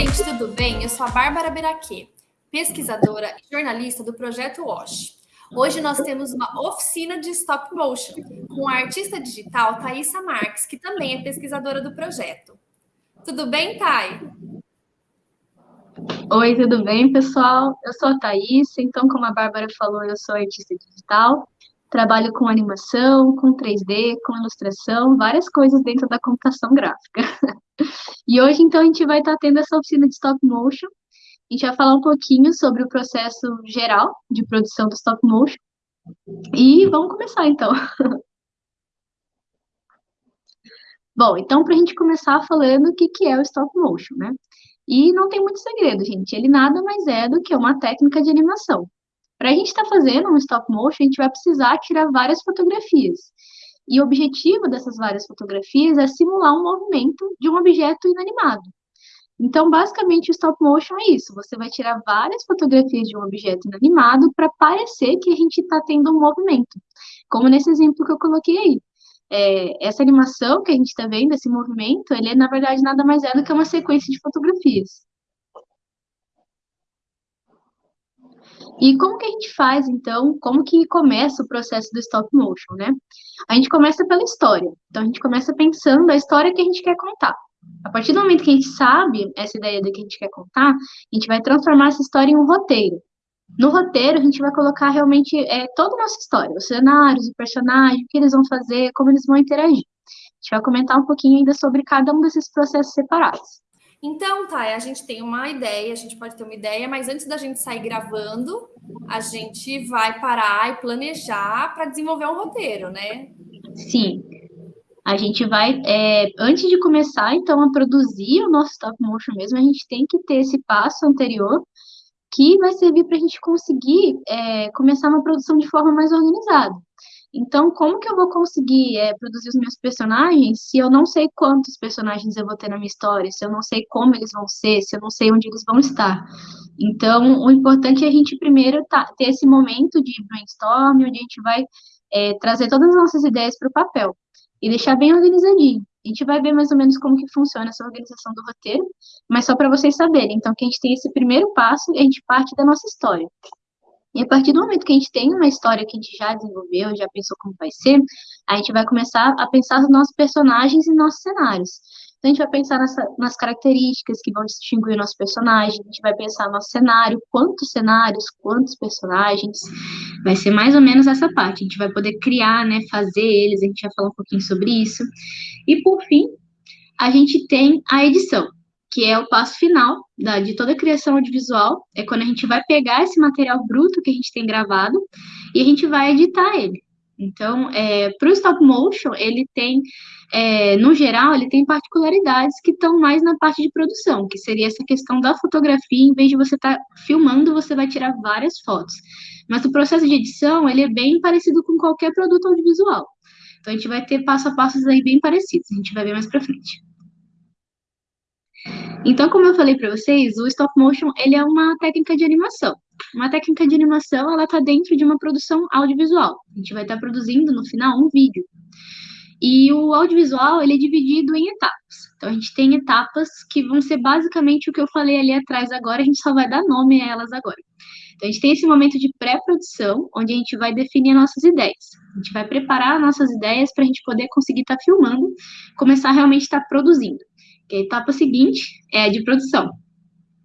gente, tudo bem? Eu sou a Bárbara Beraquê, pesquisadora e jornalista do Projeto WASH. Hoje nós temos uma oficina de stop motion com a artista digital Thaisa Marques, que também é pesquisadora do projeto. Tudo bem, Thay? Oi, tudo bem, pessoal? Eu sou a Thaís, então, como a Bárbara falou, eu sou artista digital, trabalho com animação, com 3D, com ilustração, várias coisas dentro da computação gráfica. e hoje, então, a gente vai estar tendo essa oficina de stop motion. A gente vai falar um pouquinho sobre o processo geral de produção do stop motion. E vamos começar, então. Bom, então, para a gente começar falando o que, que é o stop motion, né? E não tem muito segredo, gente. Ele nada mais é do que uma técnica de animação. Para a gente estar tá fazendo um stop motion, a gente vai precisar tirar várias fotografias. E o objetivo dessas várias fotografias é simular um movimento de um objeto inanimado. Então, basicamente, o stop motion é isso. Você vai tirar várias fotografias de um objeto inanimado para parecer que a gente está tendo um movimento. Como nesse exemplo que eu coloquei aí. É, essa animação que a gente está vendo, esse movimento, ele é, na verdade, nada mais é do que uma sequência de fotografias. E como que a gente faz, então, como que começa o processo do stop motion, né? A gente começa pela história. Então, a gente começa pensando a história que a gente quer contar. A partir do momento que a gente sabe essa ideia do que a gente quer contar, a gente vai transformar essa história em um roteiro. No roteiro, a gente vai colocar realmente é, toda a nossa história, os cenários, o personagem, o que eles vão fazer, como eles vão interagir. A gente vai comentar um pouquinho ainda sobre cada um desses processos separados. Então, tá, a gente tem uma ideia, a gente pode ter uma ideia, mas antes da gente sair gravando, a gente vai parar e planejar para desenvolver um roteiro, né? Sim. A gente vai, é, antes de começar, então, a produzir o nosso stop motion mesmo, a gente tem que ter esse passo anterior que vai servir para a gente conseguir é, começar uma produção de forma mais organizada. Então, como que eu vou conseguir é, produzir os meus personagens se eu não sei quantos personagens eu vou ter na minha história, se eu não sei como eles vão ser, se eu não sei onde eles vão estar? Então, o importante é a gente primeiro tá, ter esse momento de brainstorm, onde a gente vai é, trazer todas as nossas ideias para o papel e deixar bem organizadinho. A gente vai ver mais ou menos como que funciona essa organização do roteiro, mas só para vocês saberem. Então, que a gente tem esse primeiro passo e a gente parte da nossa história. E a partir do momento que a gente tem uma história que a gente já desenvolveu, já pensou como vai ser, a gente vai começar a pensar nos nossos personagens e nossos cenários. Então, a gente vai pensar nessa, nas características que vão distinguir o nosso personagem, a gente vai pensar no nosso cenário, quantos cenários, quantos personagens. Vai ser mais ou menos essa parte. A gente vai poder criar, né, fazer eles, a gente vai falar um pouquinho sobre isso. E, por fim, a gente tem a edição que é o passo final da, de toda a criação audiovisual, é quando a gente vai pegar esse material bruto que a gente tem gravado e a gente vai editar ele. Então, é, para o stop motion, ele tem, é, no geral, ele tem particularidades que estão mais na parte de produção, que seria essa questão da fotografia, em vez de você estar tá filmando, você vai tirar várias fotos. Mas o processo de edição, ele é bem parecido com qualquer produto audiovisual. Então, a gente vai ter passo a passos aí bem parecidos, a gente vai ver mais para frente. Então, como eu falei para vocês, o stop motion ele é uma técnica de animação. Uma técnica de animação, ela está dentro de uma produção audiovisual. A gente vai estar tá produzindo no final um vídeo. E o audiovisual ele é dividido em etapas. Então a gente tem etapas que vão ser basicamente o que eu falei ali atrás agora, a gente só vai dar nome a elas agora. Então a gente tem esse momento de pré-produção, onde a gente vai definir nossas ideias. A gente vai preparar nossas ideias para a gente poder conseguir estar tá filmando, começar a realmente estar tá produzindo a etapa seguinte é a de produção.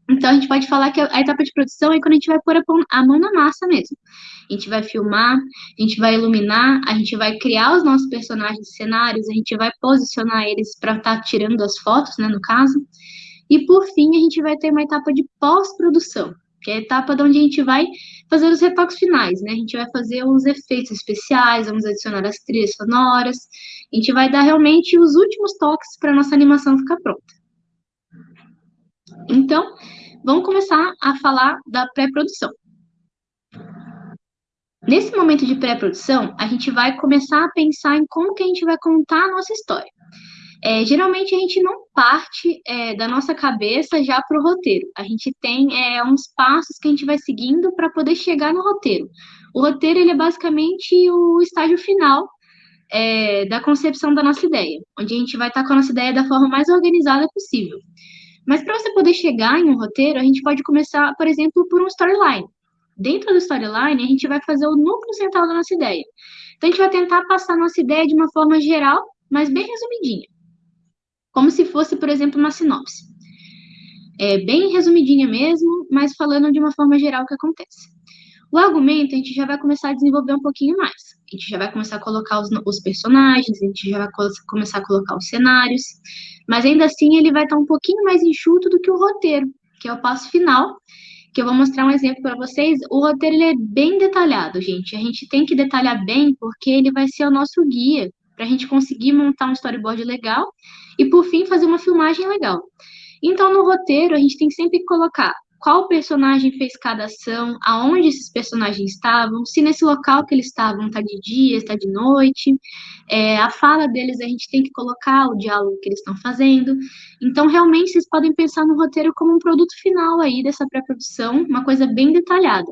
Então, a gente pode falar que a etapa de produção é quando a gente vai pôr a mão na massa mesmo. A gente vai filmar, a gente vai iluminar, a gente vai criar os nossos personagens cenários, a gente vai posicionar eles para estar tá tirando as fotos, né, no caso. E, por fim, a gente vai ter uma etapa de pós-produção, que é a etapa onde a gente vai fazer os retoques finais, né? A gente vai fazer os efeitos especiais, vamos adicionar as trilhas sonoras, a gente vai dar realmente os últimos toques para nossa animação ficar pronta. Então, vamos começar a falar da pré-produção. Nesse momento de pré-produção, a gente vai começar a pensar em como que a gente vai contar a nossa história. É, geralmente a gente não parte é, da nossa cabeça já para o roteiro. A gente tem é, uns passos que a gente vai seguindo para poder chegar no roteiro. O roteiro ele é basicamente o estágio final é, da concepção da nossa ideia, onde a gente vai estar tá com a nossa ideia da forma mais organizada possível. Mas para você poder chegar em um roteiro, a gente pode começar, por exemplo, por um storyline. Dentro do storyline, a gente vai fazer o núcleo central da nossa ideia. Então, a gente vai tentar passar a nossa ideia de uma forma geral, mas bem resumidinha. Como se fosse, por exemplo, uma sinopse. É bem resumidinha mesmo, mas falando de uma forma geral o que acontece. O argumento a gente já vai começar a desenvolver um pouquinho mais. A gente já vai começar a colocar os, os personagens, a gente já vai co começar a colocar os cenários, mas ainda assim ele vai estar um pouquinho mais enxuto do que o roteiro, que é o passo final, que eu vou mostrar um exemplo para vocês. O roteiro ele é bem detalhado, gente. A gente tem que detalhar bem porque ele vai ser o nosso guia para a gente conseguir montar um storyboard legal e, por fim, fazer uma filmagem legal. Então, no roteiro, a gente tem sempre que colocar qual personagem fez cada ação, aonde esses personagens estavam, se nesse local que eles estavam está de dia, está de noite, é, a fala deles a gente tem que colocar o diálogo que eles estão fazendo. Então, realmente, vocês podem pensar no roteiro como um produto final aí dessa pré-produção, uma coisa bem detalhada.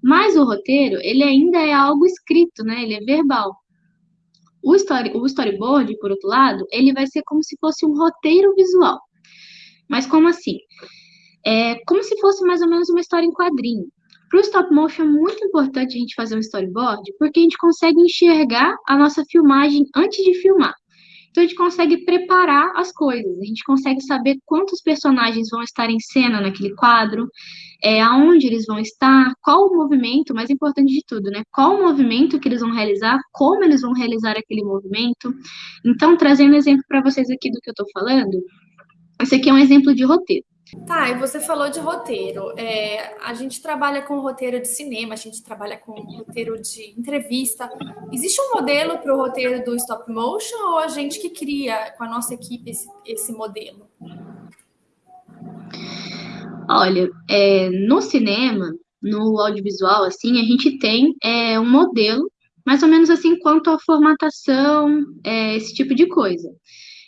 Mas o roteiro, ele ainda é algo escrito, né? Ele é verbal. O, story, o storyboard, por outro lado, ele vai ser como se fosse um roteiro visual. Mas como assim? É como se fosse mais ou menos uma história em quadrinho. Para o stop motion é muito importante a gente fazer um storyboard, porque a gente consegue enxergar a nossa filmagem antes de filmar. Então a gente consegue preparar as coisas, a gente consegue saber quantos personagens vão estar em cena naquele quadro, é, aonde eles vão estar, qual o movimento, mais importante de tudo, né? Qual o movimento que eles vão realizar, como eles vão realizar aquele movimento. Então, trazendo exemplo para vocês aqui do que eu estou falando, esse aqui é um exemplo de roteiro. Tá, e você falou de roteiro. É, a gente trabalha com roteiro de cinema, a gente trabalha com roteiro de entrevista. Existe um modelo para o roteiro do stop motion ou a gente que cria com a nossa equipe esse, esse modelo? Olha, é, no cinema, no audiovisual, assim, a gente tem é, um modelo, mais ou menos assim, quanto à formatação, é, esse tipo de coisa.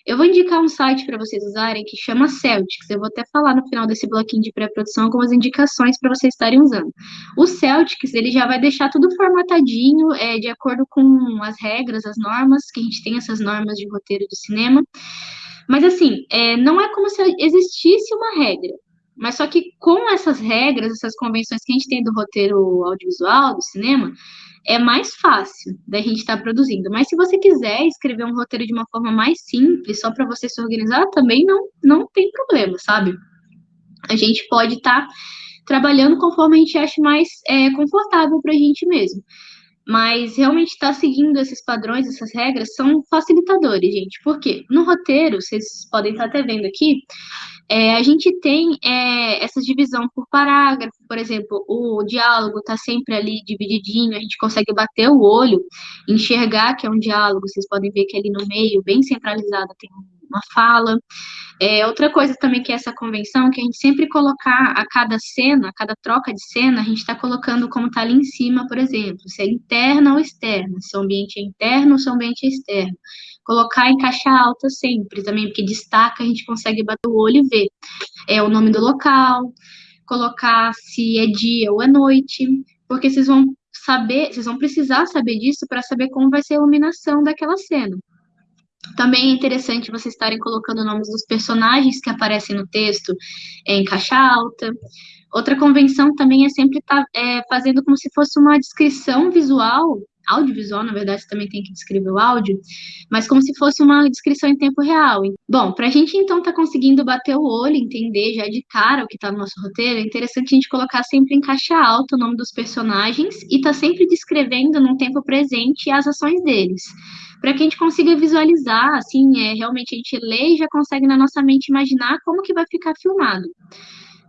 Eu vou indicar um site para vocês usarem que chama Celtics. Eu vou até falar no final desse bloquinho de pré-produção algumas indicações para vocês estarem usando. O Celtics, ele já vai deixar tudo formatadinho, é, de acordo com as regras, as normas, que a gente tem essas normas de roteiro de cinema. Mas, assim, é, não é como se existisse uma regra. Mas só que com essas regras, essas convenções que a gente tem do roteiro audiovisual, do cinema, é mais fácil da gente estar tá produzindo. Mas se você quiser escrever um roteiro de uma forma mais simples, só para você se organizar, também não, não tem problema, sabe? A gente pode estar tá trabalhando conforme a gente acha mais é, confortável para a gente mesmo. Mas realmente estar tá seguindo esses padrões, essas regras, são facilitadores, gente. Por quê? No roteiro, vocês podem estar até vendo aqui, é, a gente tem é, essa divisão por parágrafo, por exemplo, o diálogo está sempre ali divididinho, a gente consegue bater o olho, enxergar que é um diálogo, vocês podem ver que ali no meio, bem centralizado, tem uma fala. É, outra coisa também que é essa convenção, que a gente sempre colocar a cada cena, a cada troca de cena, a gente está colocando como está ali em cima, por exemplo, se é interna ou externa, se o ambiente é interno ou se o ambiente é externo. Colocar em caixa alta sempre também, porque destaca, a gente consegue bater o olho e ver. É o nome do local, colocar se é dia ou é noite, porque vocês vão saber, vocês vão precisar saber disso para saber como vai ser a iluminação daquela cena. Também é interessante vocês estarem colocando nomes dos personagens que aparecem no texto em caixa alta. Outra convenção também é sempre estar tá, é, fazendo como se fosse uma descrição visual, audiovisual, na verdade, também tem que descrever o áudio, mas como se fosse uma descrição em tempo real. Bom, para a gente então estar tá conseguindo bater o olho, entender já de cara o que está no nosso roteiro, é interessante a gente colocar sempre em caixa alta o nome dos personagens e estar tá sempre descrevendo num tempo presente as ações deles para que a gente consiga visualizar, assim, é, realmente a gente lê e já consegue na nossa mente imaginar como que vai ficar filmado.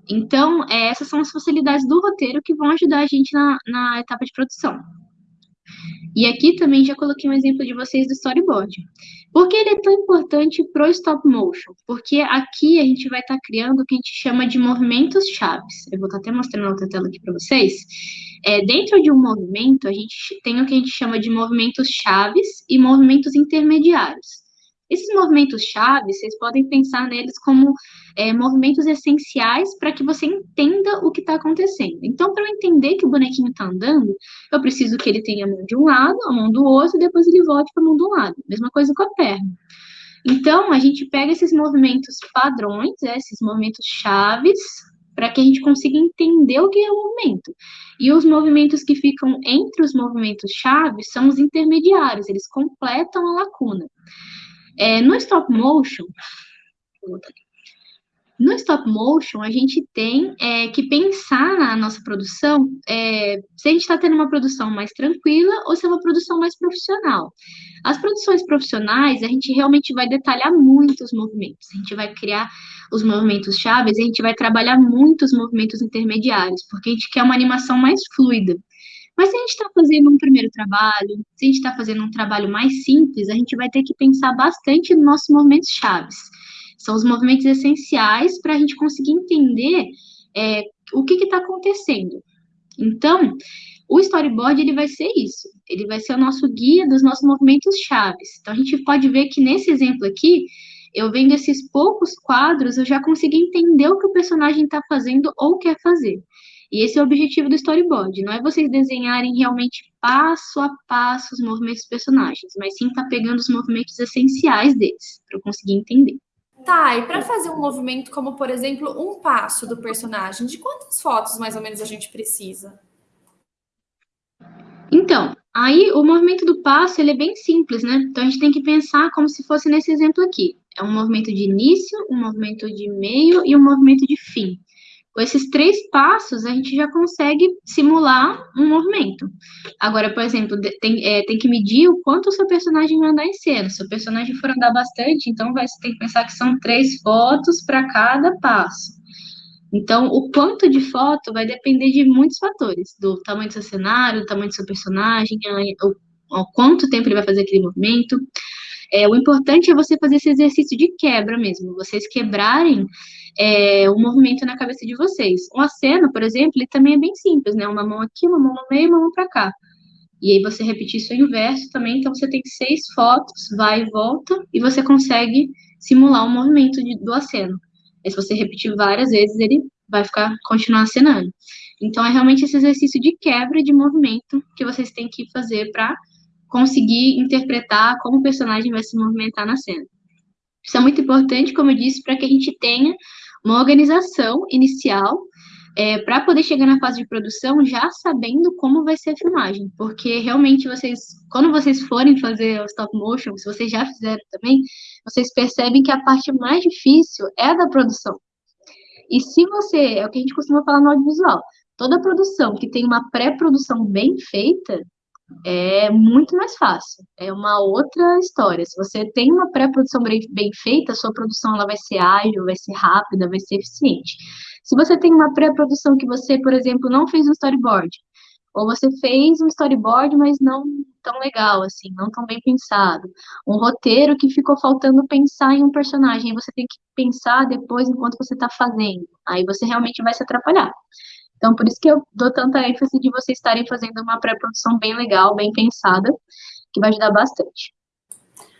Então, é, essas são as facilidades do roteiro que vão ajudar a gente na, na etapa de produção. E aqui também já coloquei um exemplo de vocês do storyboard. Por que ele é tão importante para o stop motion? Porque aqui a gente vai estar tá criando o que a gente chama de movimentos chaves. Eu vou estar tá até mostrando outra tela aqui para vocês. É, dentro de um movimento, a gente tem o que a gente chama de movimentos chaves e movimentos intermediários. Esses movimentos chaves, vocês podem pensar neles como é, movimentos essenciais para que você entenda o que está acontecendo. Então, para eu entender que o bonequinho está andando, eu preciso que ele tenha a mão de um lado, a mão do outro, e depois ele volte para a mão do lado. Mesma coisa com a perna. Então, a gente pega esses movimentos padrões, né, esses movimentos chaves, para que a gente consiga entender o que é o movimento. E os movimentos que ficam entre os movimentos chaves são os intermediários, eles completam a lacuna. É, no stop motion, no stop motion, a gente tem é, que pensar na nossa produção é, se a gente está tendo uma produção mais tranquila ou se é uma produção mais profissional. As produções profissionais, a gente realmente vai detalhar muito os movimentos, a gente vai criar os movimentos chaves, a gente vai trabalhar muito os movimentos intermediários, porque a gente quer uma animação mais fluida. Mas se a gente está fazendo um primeiro trabalho, se a gente está fazendo um trabalho mais simples, a gente vai ter que pensar bastante nos nossos movimentos chaves. São os movimentos essenciais para a gente conseguir entender é, o que está acontecendo. Então, o storyboard ele vai ser isso. Ele vai ser o nosso guia dos nossos movimentos chaves. Então, a gente pode ver que nesse exemplo aqui, eu vendo esses poucos quadros, eu já consegui entender o que o personagem está fazendo ou quer fazer. E esse é o objetivo do storyboard. Não é vocês desenharem realmente passo a passo os movimentos dos personagens, mas sim estar tá pegando os movimentos essenciais deles, para eu conseguir entender. Tá, e para fazer um movimento como, por exemplo, um passo do personagem, de quantas fotos mais ou menos a gente precisa? Então, aí o movimento do passo ele é bem simples, né? Então a gente tem que pensar como se fosse nesse exemplo aqui. É um movimento de início, um movimento de meio e um movimento de fim. Com esses três passos, a gente já consegue simular um movimento. Agora, por exemplo, tem, é, tem que medir o quanto o seu personagem vai andar em cena. Se o personagem for andar bastante, então vai, tem que pensar que são três fotos para cada passo. Então, o quanto de foto vai depender de muitos fatores, do tamanho do seu cenário, do tamanho do seu personagem, o, o quanto tempo ele vai fazer aquele movimento. É, o importante é você fazer esse exercício de quebra mesmo, vocês quebrarem é, o movimento na cabeça de vocês. Um aceno, por exemplo, ele também é bem simples, né? Uma mão aqui, uma mão no meio, uma mão para cá. E aí você repetir isso inverso também, então você tem seis fotos, vai e volta, e você consegue simular o movimento de, do aceno. E se você repetir várias vezes, ele vai ficar, continuar acenando. Então, é realmente esse exercício de quebra de movimento que vocês têm que fazer para conseguir interpretar como o personagem vai se movimentar na cena. Isso é muito importante, como eu disse, para que a gente tenha uma organização inicial é, para poder chegar na fase de produção já sabendo como vai ser a filmagem, porque realmente vocês, quando vocês forem fazer o stop motion, se vocês já fizeram também, vocês percebem que a parte mais difícil é a da produção. E se você, é o que a gente costuma falar no audiovisual, toda produção que tem uma pré-produção bem feita, é muito mais fácil. É uma outra história. Se você tem uma pré-produção bem feita, sua produção ela vai ser ágil, vai ser rápida, vai ser eficiente. Se você tem uma pré-produção que você, por exemplo, não fez um storyboard, ou você fez um storyboard, mas não tão legal, assim, não tão bem pensado. Um roteiro que ficou faltando pensar em um personagem, você tem que pensar depois enquanto você está fazendo. Aí você realmente vai se atrapalhar. Então, por isso que eu dou tanta ênfase de vocês estarem fazendo uma pré-produção bem legal, bem pensada, que vai ajudar bastante.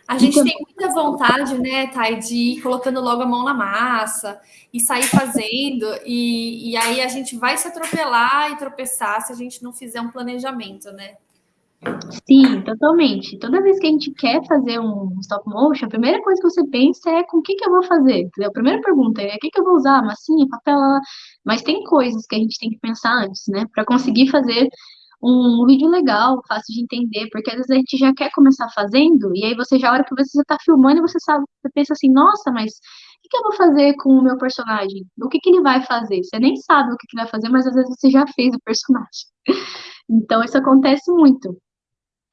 A gente tem muita vontade, né, Thay, de ir colocando logo a mão na massa e sair fazendo, e, e aí a gente vai se atropelar e tropeçar se a gente não fizer um planejamento, né? Sim, totalmente. Toda vez que a gente quer fazer um stop motion, a primeira coisa que você pensa é com o que, que eu vou fazer. Entendeu? A primeira pergunta é o que, que eu vou usar? Massinha, papel, mas tem coisas que a gente tem que pensar antes, né? Para conseguir fazer um vídeo legal, fácil de entender, porque às vezes a gente já quer começar fazendo, e aí você já, a hora que você está filmando, você sabe, você pensa assim, nossa, mas o que, que eu vou fazer com o meu personagem? O que, que ele vai fazer? Você nem sabe o que, que ele vai fazer, mas às vezes você já fez o personagem. Então, isso acontece muito.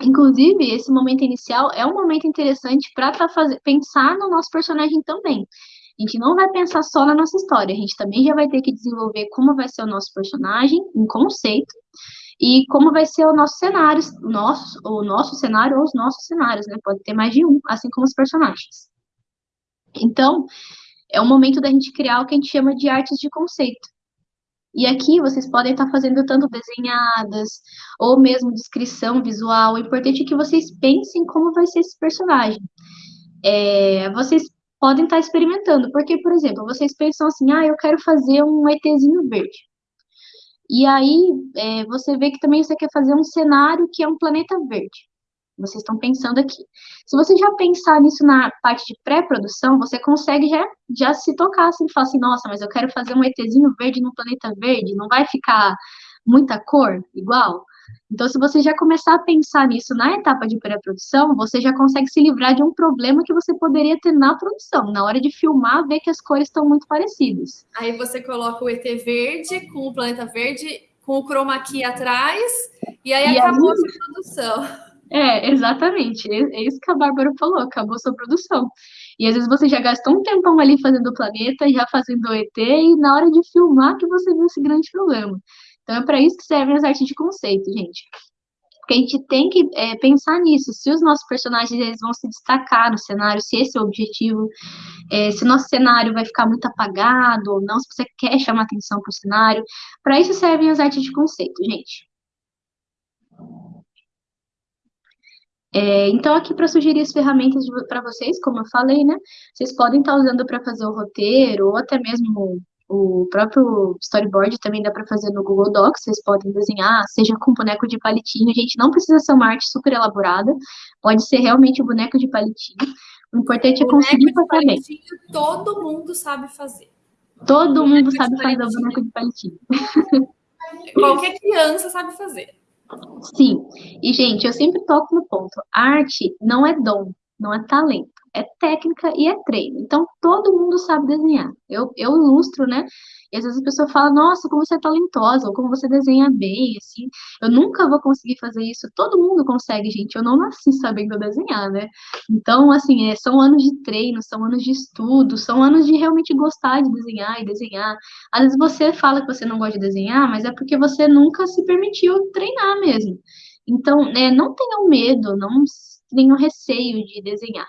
Inclusive, esse momento inicial é um momento interessante para tá pensar no nosso personagem também. A gente não vai pensar só na nossa história, a gente também já vai ter que desenvolver como vai ser o nosso personagem, um conceito, e como vai ser o nosso cenário, nosso, o nosso cenário ou os nossos cenários, né? Pode ter mais de um, assim como os personagens. Então, é o momento da gente criar o que a gente chama de artes de conceito. E aqui vocês podem estar fazendo tanto desenhadas, ou mesmo descrição visual. O importante é que vocês pensem como vai ser esse personagem. É, vocês podem estar experimentando, porque, por exemplo, vocês pensam assim, ah, eu quero fazer um ETzinho verde. E aí, é, você vê que também você quer fazer um cenário que é um planeta verde. Vocês estão pensando aqui. Se você já pensar nisso na parte de pré-produção, você consegue já, já se tocar assim, falar assim, nossa, mas eu quero fazer um ETzinho verde no planeta verde, não vai ficar muita cor igual? Então, se você já começar a pensar nisso na etapa de pré-produção, você já consegue se livrar de um problema que você poderia ter na produção. Na hora de filmar, ver que as cores estão muito parecidas. Aí você coloca o ET verde com o planeta verde, com o chroma key atrás, e aí e acabou aí... a produção. É, exatamente. É, é isso que a Bárbara falou, acabou sua produção. E às vezes você já gastou um tempão ali fazendo o planeta, já fazendo o ET, e na hora de filmar que você viu esse grande problema. Então é para isso que servem as artes de conceito, gente. Porque a gente tem que é, pensar nisso, se os nossos personagens eles vão se destacar no cenário, se esse é o objetivo, é, se o nosso cenário vai ficar muito apagado ou não, se você quer chamar atenção para o cenário. Para isso servem as artes de conceito, gente. É, então, aqui para sugerir as ferramentas para vocês, como eu falei, né? Vocês podem estar tá usando para fazer o roteiro, ou até mesmo o próprio storyboard também dá para fazer no Google Docs, vocês podem desenhar, seja com boneco de palitinho, gente, não precisa ser uma arte super elaborada, pode ser realmente o boneco de palitinho. O importante é conseguir fazer bem. Todo mundo sabe fazer. Todo mundo sabe fazer o boneco de palitinho. Qualquer criança sabe fazer. Sim. E, gente, eu sempre toco no ponto. Arte não é dom, não é talento é técnica e é treino. Então, todo mundo sabe desenhar. Eu, eu ilustro, né? E às vezes a pessoa fala, nossa, como você é talentosa, ou como você desenha bem, assim. Eu nunca vou conseguir fazer isso. Todo mundo consegue, gente. Eu não nasci sabendo desenhar, né? Então, assim, é, são anos de treino, são anos de estudo, são anos de realmente gostar de desenhar e desenhar. Às vezes você fala que você não gosta de desenhar, mas é porque você nunca se permitiu treinar mesmo. Então, é, não tenham medo, não tenham receio de desenhar.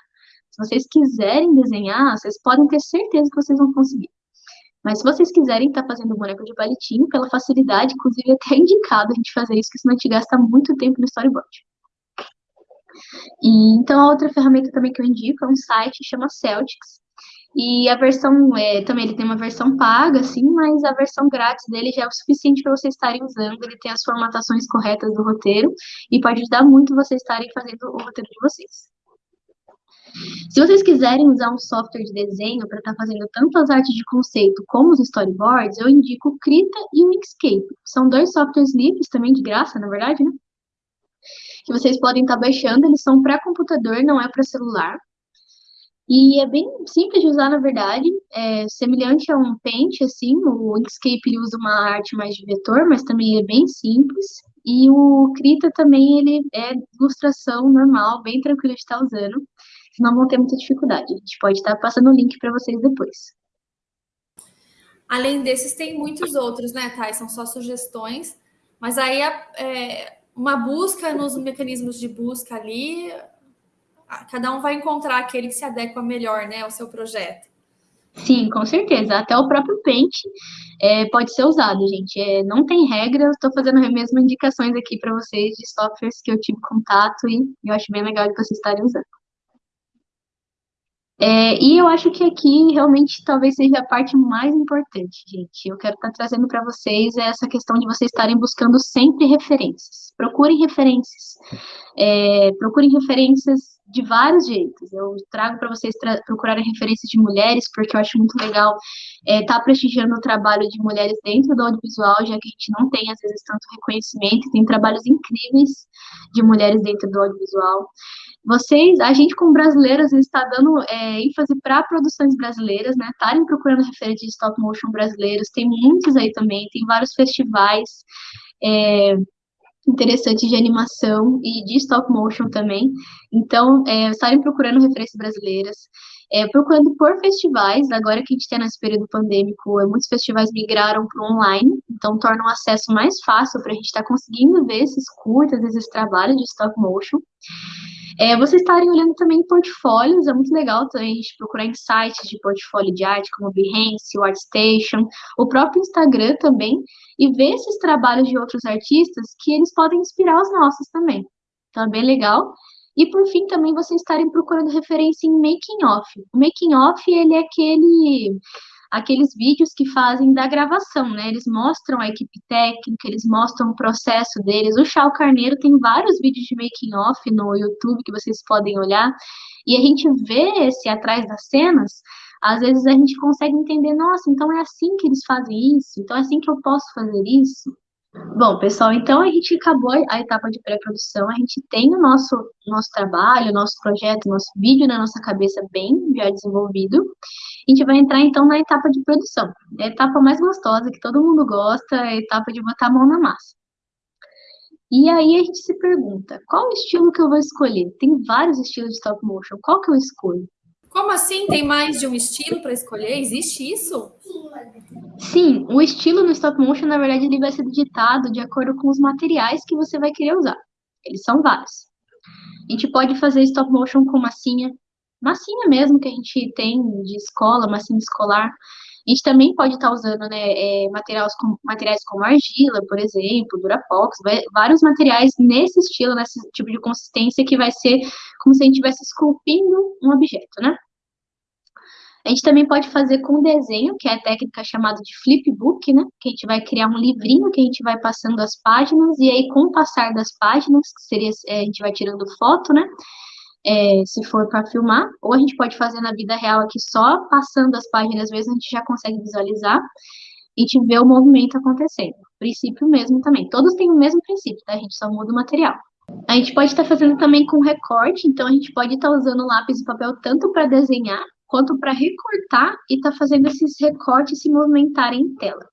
Se vocês quiserem desenhar, vocês podem ter certeza que vocês vão conseguir. Mas se vocês quiserem estar tá fazendo boneco de palitinho, pela facilidade, inclusive é até indicado a gente fazer isso, porque senão a gente gasta muito tempo no storyboard. E, então, a outra ferramenta também que eu indico é um site que chama Celtics. E a versão, é, também ele tem uma versão paga, assim, mas a versão grátis dele já é o suficiente para vocês estarem usando. Ele tem as formatações corretas do roteiro e pode ajudar muito vocês estarem fazendo o roteiro de vocês. Se vocês quiserem usar um software de desenho para estar tá fazendo tanto as artes de conceito como os storyboards, eu indico o Krita e o Inkscape. São dois softwares livres, também de graça, na verdade, né? Que vocês podem estar tá baixando, eles são para computador, não é para celular. E é bem simples de usar, na verdade, é semelhante a um Paint, assim, o Inkscape usa uma arte mais de vetor, mas também é bem simples. E o Krita também, ele é ilustração normal, bem tranquilo de estar tá usando não vão ter muita dificuldade. A gente pode estar passando o link para vocês depois. Além desses, tem muitos outros, né, Thay? São só sugestões, mas aí é, uma busca nos mecanismos de busca ali, cada um vai encontrar aquele que se adequa melhor, né, ao seu projeto. Sim, com certeza. Até o próprio Paint é, pode ser usado, gente. É, não tem regra, eu estou fazendo mesmo indicações aqui para vocês de softwares que eu tive contato e eu acho bem legal de vocês estarem usando. É, e eu acho que aqui realmente talvez seja a parte mais importante, gente. Eu quero estar trazendo para vocês essa questão de vocês estarem buscando sempre referências. Procurem referências. É, procurem referências de vários jeitos. Eu trago para vocês procurarem referências de mulheres, porque eu acho muito legal estar é, tá prestigiando o trabalho de mulheres dentro do audiovisual, já que a gente não tem, às vezes, tanto reconhecimento. Tem trabalhos incríveis de mulheres dentro do audiovisual. Vocês, a gente como brasileiros está dando é, ênfase para produções brasileiras, né? Estarem procurando referentes de stop motion brasileiros, tem muitos aí também, tem vários festivais é, interessantes de animação e de stop motion também. Então, é, estarem procurando referências brasileiras, é, procurando por festivais, agora que a gente está nesse período pandêmico, é, muitos festivais migraram para o online, então torna o acesso mais fácil para a gente estar tá conseguindo ver esses curtas, esses trabalhos de stop motion. É, vocês estarem olhando também portfólios, é muito legal também a gente procurar em sites de portfólio de arte, como Behance, o ArtStation, o próprio Instagram também, e ver esses trabalhos de outros artistas que eles podem inspirar os nossos também. Então, é bem legal. E, por fim, também vocês estarem procurando referência em making off. O making off, ele é aquele aqueles vídeos que fazem da gravação, né? Eles mostram a equipe técnica, eles mostram o processo deles. O Chau Carneiro tem vários vídeos de making off no YouTube que vocês podem olhar. E a gente vê esse atrás das cenas, às vezes a gente consegue entender, nossa, então é assim que eles fazem isso, então é assim que eu posso fazer isso. Bom, pessoal, então a gente acabou a etapa de pré-produção, a gente tem o nosso, nosso trabalho, nosso projeto, nosso vídeo na nossa cabeça bem já desenvolvido. A gente vai entrar então na etapa de produção. É a etapa mais gostosa, que todo mundo gosta, é a etapa de botar a mão na massa. E aí a gente se pergunta, qual o estilo que eu vou escolher? Tem vários estilos de stop motion, qual que eu escolho? Como assim? Tem mais de um estilo para escolher? Existe isso? Sim, o estilo no stop motion, na verdade, ele vai ser digitado de acordo com os materiais que você vai querer usar. Eles são vários. A gente pode fazer stop motion com massinha, massinha mesmo que a gente tem de escola, massinha escolar. A gente também pode estar usando né, é, materiais, com, materiais como argila, por exemplo, durapox, vários materiais nesse estilo, nesse tipo de consistência, que vai ser como se a gente estivesse esculpindo um objeto, né? A gente também pode fazer com desenho, que é a técnica chamada de flipbook, né? Que a gente vai criar um livrinho que a gente vai passando as páginas, e aí, com o passar das páginas, que seria, é, a gente vai tirando foto, né? É, se for para filmar, ou a gente pode fazer na vida real aqui só passando as páginas, vezes a gente já consegue visualizar e te ver o movimento acontecendo. Princípio mesmo também. Todos têm o mesmo princípio, tá? A gente só muda o material. A gente pode estar tá fazendo também com recorte, então a gente pode estar tá usando lápis e papel tanto para desenhar quanto para recortar e estar tá fazendo esses recortes se movimentarem em tela.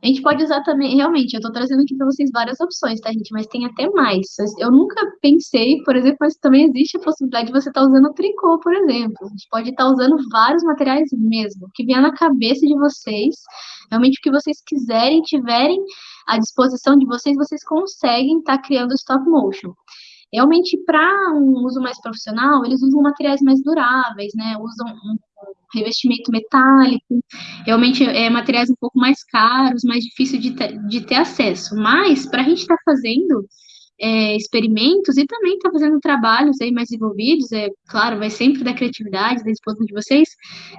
A gente pode usar também, realmente, eu estou trazendo aqui para vocês várias opções, tá, gente? Mas tem até mais. Eu nunca pensei, por exemplo, mas também existe a possibilidade de você estar tá usando tricô, por exemplo. A gente pode estar tá usando vários materiais mesmo, que vier na cabeça de vocês. Realmente, o que vocês quiserem, tiverem à disposição de vocês, vocês conseguem estar tá criando stop motion. Realmente, para um uso mais profissional, eles usam materiais mais duráveis, né? Usam revestimento metálico, realmente é materiais um pouco mais caros, mais difícil de ter, de ter acesso. Mas, para a gente estar tá fazendo é, experimentos e também estar tá fazendo trabalhos aí mais envolvidos, é claro, vai sempre da criatividade, da disposição de vocês,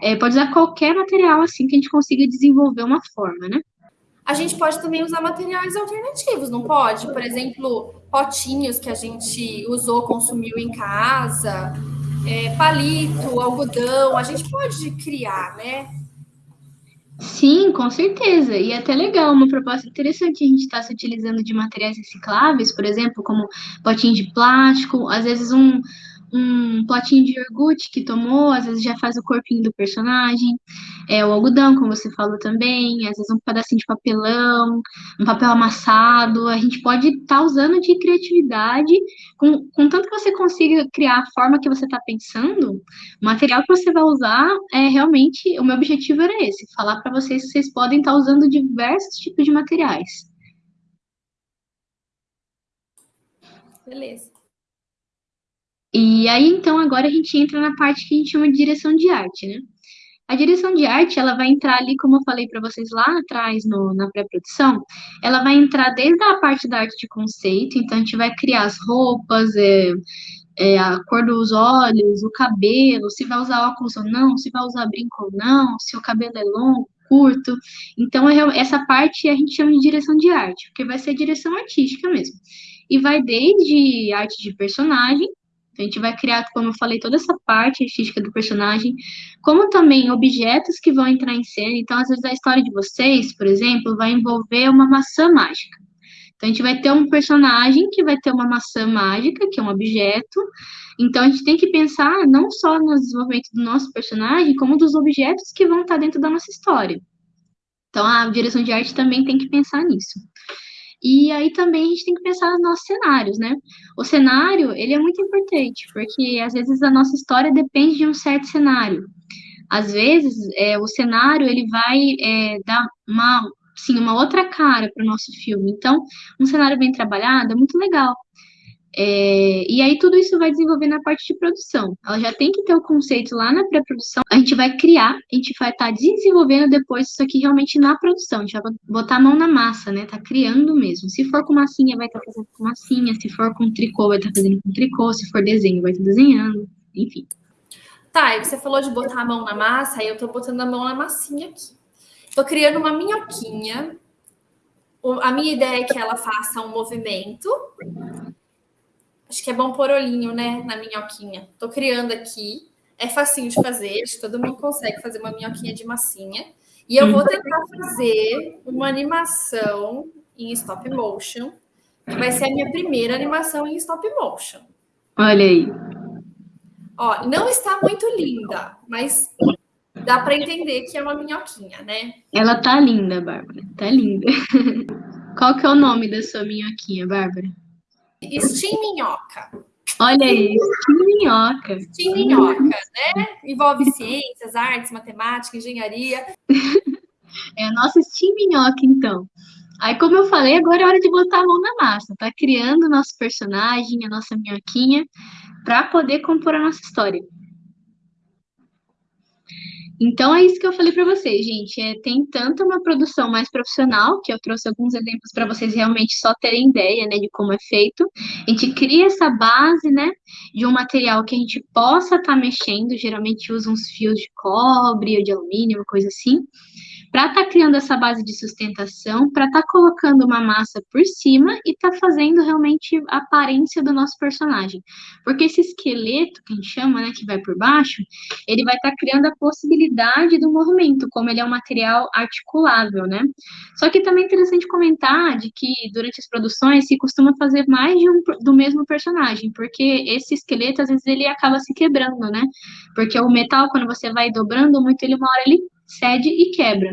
é, pode usar qualquer material assim que a gente consiga desenvolver uma forma, né? A gente pode também usar materiais alternativos, não pode? Por exemplo, potinhos que a gente usou, consumiu em casa, é, palito, algodão, a gente pode criar, né? Sim, com certeza. E é até legal, uma proposta interessante a gente estar tá se utilizando de materiais recicláveis, por exemplo, como potinhos de plástico, às vezes um, um potinho de iogurte que tomou, às vezes já faz o corpinho do personagem, é, o algodão, como você falou também, às vezes um pedacinho de papelão, um papel amassado, a gente pode estar tá usando de criatividade, com, com tanto que você consiga criar a forma que você está pensando, o material que você vai usar é realmente, o meu objetivo era esse, falar para vocês que vocês podem estar tá usando diversos tipos de materiais. Beleza. E aí, então, agora a gente entra na parte que a gente chama de direção de arte, né? A direção de arte, ela vai entrar ali, como eu falei para vocês lá atrás, no, na pré-produção, ela vai entrar desde a parte da arte de conceito, então a gente vai criar as roupas, é, é, a cor dos olhos, o cabelo, se vai usar óculos ou não, se vai usar brinco ou não, se o cabelo é longo, curto. Então, é, essa parte a gente chama de direção de arte, porque vai ser direção artística mesmo. E vai desde arte de personagem, a gente vai criar, como eu falei, toda essa parte artística do personagem, como também objetos que vão entrar em cena. Então, às vezes, a história de vocês, por exemplo, vai envolver uma maçã mágica. Então, a gente vai ter um personagem que vai ter uma maçã mágica, que é um objeto. Então, a gente tem que pensar não só no desenvolvimento do nosso personagem, como dos objetos que vão estar dentro da nossa história. Então, a direção de arte também tem que pensar nisso. E aí também a gente tem que pensar nos nossos cenários, né? O cenário, ele é muito importante, porque às vezes a nossa história depende de um certo cenário. Às vezes, é, o cenário, ele vai é, dar uma, sim, uma outra cara para o nosso filme. Então, um cenário bem trabalhado é muito legal. É, e aí tudo isso vai desenvolver na parte de produção. Ela já tem que ter o conceito lá na pré-produção. A gente vai criar, a gente vai estar tá desenvolvendo depois isso aqui realmente na produção. A gente vai botar a mão na massa, né? Tá criando mesmo. Se for com massinha, vai estar tá fazendo com massinha. Se for com tricô, vai estar tá fazendo com tricô. Se for desenho, vai estar tá desenhando. Enfim. Sai, você falou de botar a mão na massa, aí eu tô botando a mão na massinha aqui. Tô criando uma minhoquinha. A minha ideia é que ela faça um movimento. Acho que é bom pôr olhinho, né, na minhoquinha. Tô criando aqui. É facinho de fazer, acho que todo mundo consegue fazer uma minhoquinha de massinha. E eu vou tentar fazer uma animação em stop motion, que vai ser a minha primeira animação em stop motion. Olha aí. Ó, não está muito linda, mas dá para entender que é uma minhoquinha, né? Ela tá linda, Bárbara. Tá linda. Qual que é o nome da sua minhoquinha, Bárbara? Steam Minhoca. Olha aí, Steam Minhoca. Steam Minhoca, né? Envolve ciências, artes, matemática, engenharia. É a nossa Steam Minhoca, então. Aí, como eu falei, agora é hora de botar a mão na massa. Tá criando o nosso personagem, a nossa minhoquinha, para poder compor a nossa história. Então é isso que eu falei para vocês, gente. É, tem tanto uma produção mais profissional, que eu trouxe alguns exemplos para vocês realmente só terem ideia, né, de como é feito. A gente cria essa base, né, de um material que a gente possa estar tá mexendo. Geralmente usa uns fios de cobre ou de alumínio, uma coisa assim para estar tá criando essa base de sustentação, para estar tá colocando uma massa por cima e estar tá fazendo realmente a aparência do nosso personagem. Porque esse esqueleto, que a gente chama, né, que vai por baixo, ele vai estar tá criando a possibilidade do movimento, como ele é um material articulável, né? Só que também é interessante comentar de que durante as produções se costuma fazer mais de um do mesmo personagem, porque esse esqueleto às vezes ele acaba se quebrando, né? Porque o metal quando você vai dobrando muito, ele uma hora ele cede e quebra.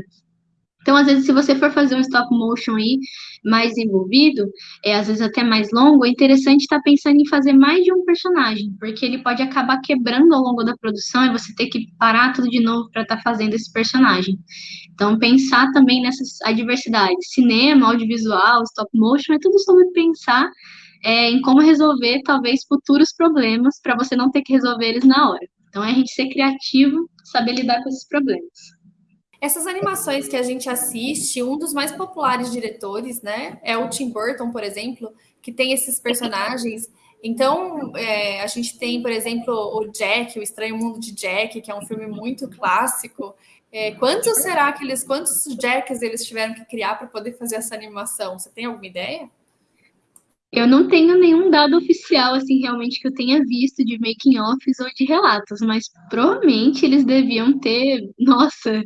Então, às vezes, se você for fazer um stop motion aí mais envolvido, é, às vezes até mais longo, é interessante estar tá pensando em fazer mais de um personagem, porque ele pode acabar quebrando ao longo da produção e você ter que parar tudo de novo para estar tá fazendo esse personagem. Então, pensar também nessas adversidades. Cinema, audiovisual, stop motion, é tudo sobre pensar é, em como resolver, talvez, futuros problemas para você não ter que resolver eles na hora. Então, é a gente ser criativo, saber lidar com esses problemas. Essas animações que a gente assiste, um dos mais populares diretores, né, é o Tim Burton, por exemplo, que tem esses personagens. Então, é, a gente tem, por exemplo, o Jack, o Estranho Mundo de Jack, que é um filme muito clássico. É, quantos será que eles, quantos Jacks eles tiveram que criar para poder fazer essa animação? Você tem alguma ideia? Eu não tenho nenhum dado oficial, assim, realmente que eu tenha visto de making offs ou de relatos, mas provavelmente eles deviam ter, nossa,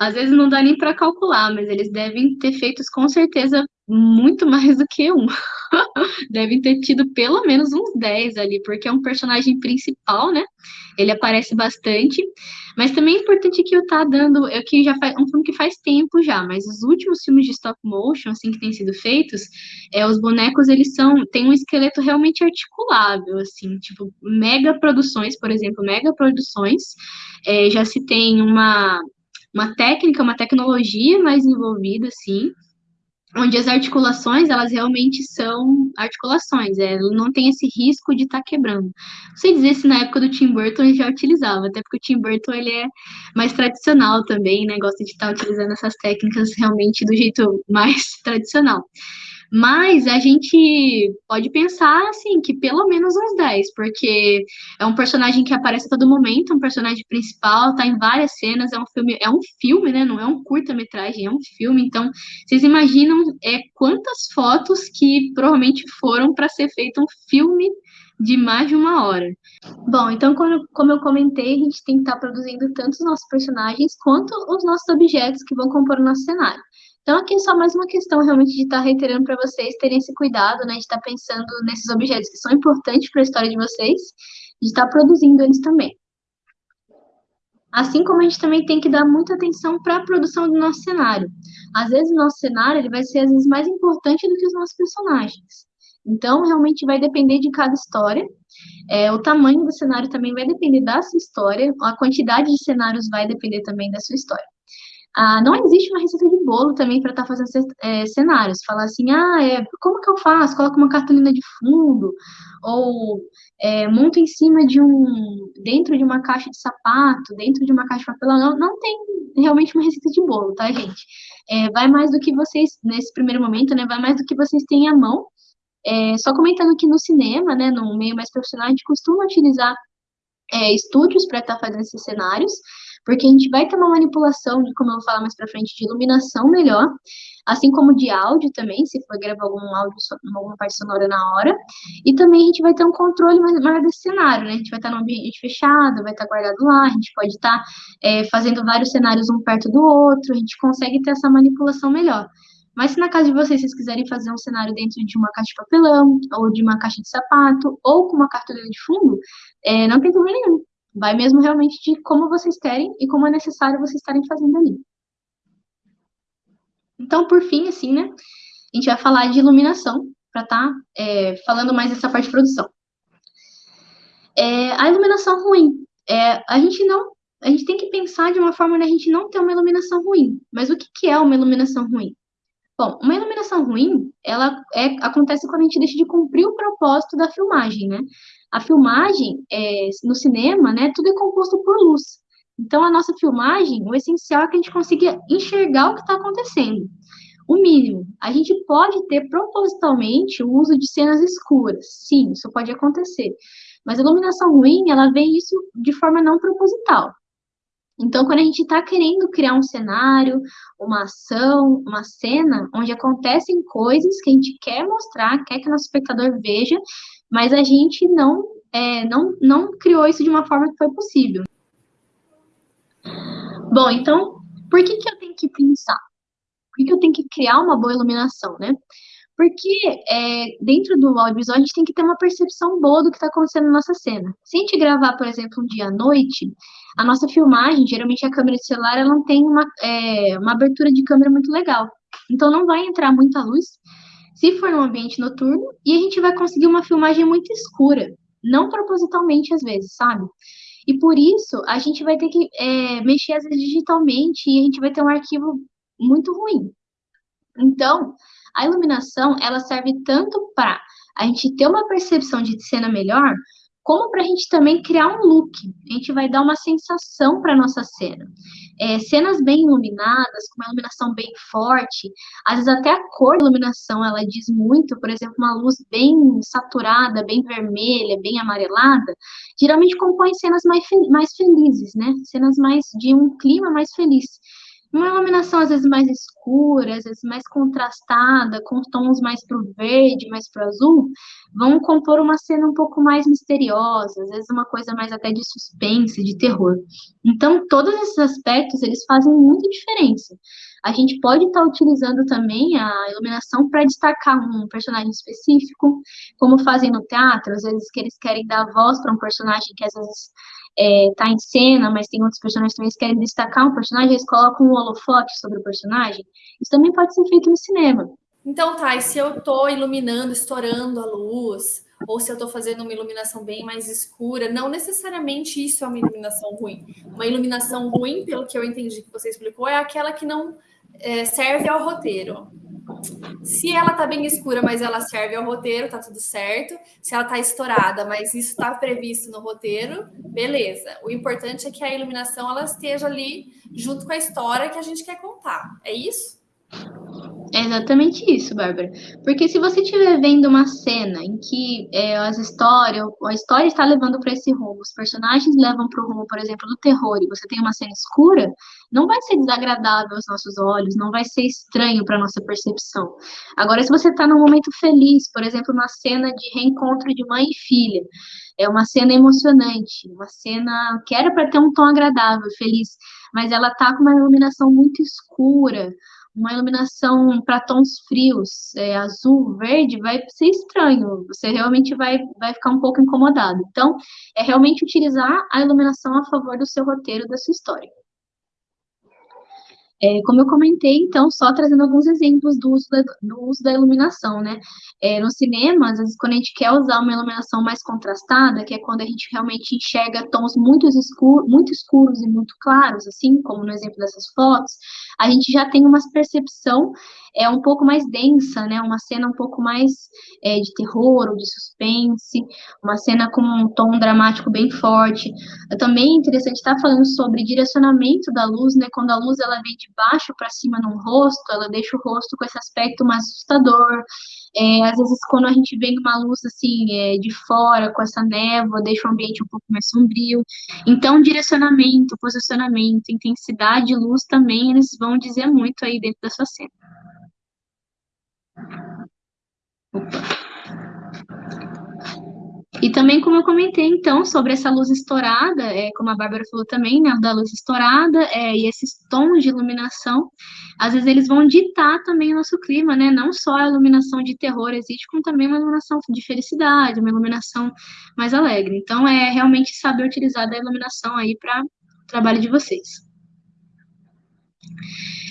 às vezes não dá nem para calcular, mas eles devem ter feito com certeza muito mais do que um. Devem ter tido pelo menos uns 10 ali, porque é um personagem principal, né? Ele aparece bastante. Mas também é importante que eu tá dando, é que já faz um filme que faz tempo já, mas os últimos filmes de stop motion, assim, que têm sido feitos, é, os bonecos, eles são, tem um esqueleto realmente articulável, assim, tipo, mega produções, por exemplo, mega produções, é, já se tem uma, uma técnica, uma tecnologia mais envolvida, assim, onde as articulações, elas realmente são articulações, é, não tem esse risco de estar tá quebrando. Não sei dizer se na época do Tim Burton ele já utilizava, até porque o Tim Burton, ele é mais tradicional também, né, gosta de estar tá utilizando essas técnicas realmente do jeito mais tradicional. Mas a gente pode pensar, assim, que pelo menos uns 10, porque é um personagem que aparece a todo momento, um personagem principal, tá em várias cenas, é um filme, é um filme, né? Não é um curta-metragem, é um filme. Então, vocês imaginam é, quantas fotos que provavelmente foram para ser feito um filme de mais de uma hora. Bom, então, como, como eu comentei, a gente tem que estar tá produzindo tanto os nossos personagens quanto os nossos objetos que vão compor o nosso cenário. Então, aqui é só mais uma questão realmente de estar tá reiterando para vocês terem esse cuidado, né, de estar tá pensando nesses objetos que são importantes para a história de vocês, de estar tá produzindo eles também. Assim como a gente também tem que dar muita atenção para a produção do nosso cenário. Às vezes, o nosso cenário ele vai ser, às vezes, mais importante do que os nossos personagens. Então, realmente vai depender de cada história. É, o tamanho do cenário também vai depender da sua história. A quantidade de cenários vai depender também da sua história. Ah, não existe uma receita de bolo também para estar tá fazendo é, cenários. Falar assim, ah, é, como que eu faço? Coloco uma cartolina de fundo, ou é, monto em cima de um, dentro de uma caixa de sapato, dentro de uma caixa de papelão. Não, não tem realmente uma receita de bolo, tá, gente? É, vai mais do que vocês, nesse primeiro momento, né, vai mais do que vocês têm à mão. É, só comentando que no cinema, né, no meio mais profissional, a gente costuma utilizar é, estúdios para estar tá fazendo esses cenários, porque a gente vai ter uma manipulação, de, como eu vou falar mais para frente, de iluminação melhor, assim como de áudio também, se for gravar algum áudio, alguma parte sonora na hora, e também a gente vai ter um controle maior desse cenário, né? A gente vai estar num ambiente fechado, vai estar guardado lá, a gente pode estar é, fazendo vários cenários um perto do outro, a gente consegue ter essa manipulação melhor. Mas se na casa de vocês vocês quiserem fazer um cenário dentro de uma caixa de papelão, ou de uma caixa de sapato, ou com uma cartolina de fundo, é, não tem problema nenhum. Vai mesmo realmente de como vocês querem e como é necessário vocês estarem fazendo ali. Então, por fim, assim, né, a gente vai falar de iluminação, para estar tá, é, falando mais dessa parte de produção. É, a iluminação ruim. É, a gente não, a gente tem que pensar de uma forma onde a gente não tem uma iluminação ruim. Mas o que, que é uma iluminação ruim? Bom, uma iluminação ruim, ela é, acontece quando a gente deixa de cumprir o propósito da filmagem, né? A filmagem, é, no cinema, né, tudo é composto por luz. Então, a nossa filmagem, o essencial é que a gente consiga enxergar o que está acontecendo. O mínimo, a gente pode ter propositalmente o uso de cenas escuras. Sim, isso pode acontecer. Mas a iluminação ruim, ela vem isso de forma não proposital. Então, quando a gente está querendo criar um cenário, uma ação, uma cena, onde acontecem coisas que a gente quer mostrar, quer que o nosso espectador veja, mas a gente não, é, não, não criou isso de uma forma que foi possível. Bom, então, por que, que eu tenho que pensar? Por que, que eu tenho que criar uma boa iluminação, né? Porque é, dentro do audiovisual a gente tem que ter uma percepção boa do que está acontecendo na nossa cena. Se a gente gravar, por exemplo, um dia à noite, a nossa filmagem, geralmente a câmera de celular, ela não tem uma, é, uma abertura de câmera muito legal. Então não vai entrar muita luz se for num ambiente noturno e a gente vai conseguir uma filmagem muito escura. Não propositalmente, às vezes, sabe? E por isso, a gente vai ter que é, mexer às vezes digitalmente e a gente vai ter um arquivo muito ruim. Então, a iluminação, ela serve tanto para a gente ter uma percepção de cena melhor, como para a gente também criar um look. A gente vai dar uma sensação para nossa cena. É, cenas bem iluminadas, com uma iluminação bem forte, às vezes até a cor da iluminação ela diz muito, por exemplo, uma luz bem saturada, bem vermelha, bem amarelada, geralmente compõe cenas mais, mais felizes, né? Cenas mais de um clima mais feliz. Uma iluminação às vezes mais escura, às vezes mais contrastada, com tons mais para o verde, mais para o azul, vão compor uma cena um pouco mais misteriosa, às vezes uma coisa mais até de suspense, de terror. Então, todos esses aspectos, eles fazem muita diferença. A gente pode estar tá utilizando também a iluminação para destacar um personagem específico, como fazem no teatro, às vezes que eles querem dar voz para um personagem que às vezes é, em cena, mas tem outros personagens também que querem destacar um personagem, eles colocam um holofote sobre o personagem. Isso também pode ser feito no cinema. Então, tá, e se eu estou iluminando, estourando a luz, ou se eu estou fazendo uma iluminação bem mais escura, não necessariamente isso é uma iluminação ruim. Uma iluminação ruim, pelo que eu entendi que você explicou, é aquela que não é, serve ao roteiro. Se ela tá bem escura, mas ela serve ao roteiro, tá tudo certo. Se ela tá estourada, mas isso está previsto no roteiro, beleza. O importante é que a iluminação ela esteja ali junto com a história que a gente quer contar. É isso? É exatamente isso, Bárbara. Porque se você estiver vendo uma cena em que é, as histórias, a história está levando para esse rumo, os personagens levam para o rumo, por exemplo, do terror, e você tem uma cena escura, não vai ser desagradável aos nossos olhos, não vai ser estranho para a nossa percepção. Agora, se você está num momento feliz, por exemplo, uma cena de reencontro de mãe e filha, é uma cena emocionante, uma cena que era para ter um tom agradável, feliz, mas ela tá com uma iluminação muito escura, uma iluminação para tons frios, é, azul, verde, vai ser estranho. Você realmente vai, vai ficar um pouco incomodado. Então, é realmente utilizar a iluminação a favor do seu roteiro, da sua história. É, como eu comentei, então, só trazendo alguns exemplos do uso da, do uso da iluminação, né? É, no cinema, às vezes, quando a gente quer usar uma iluminação mais contrastada, que é quando a gente realmente enxerga tons muito, escuro, muito escuros e muito claros, assim, como no exemplo dessas fotos, a gente já tem uma percepção é um pouco mais densa, né? Uma cena um pouco mais é, de terror ou de suspense, uma cena com um tom dramático bem forte. Também é interessante estar falando sobre direcionamento da luz, né? Quando a luz ela vem de baixo para cima no rosto, ela deixa o rosto com esse aspecto mais assustador. É, às vezes, quando a gente vem uma luz assim é, de fora, com essa névoa, deixa o ambiente um pouco mais sombrio. Então, direcionamento, posicionamento, intensidade de luz também, eles vão dizer muito aí dentro da sua cena. E também, como eu comentei, então, sobre essa luz estourada, é, como a Bárbara falou também, né, da luz estourada, é, e esses tons de iluminação, às vezes eles vão ditar também o nosso clima, né, não só a iluminação de terror existe, como também uma iluminação de felicidade, uma iluminação mais alegre. Então, é realmente saber utilizar da iluminação aí para o trabalho de vocês.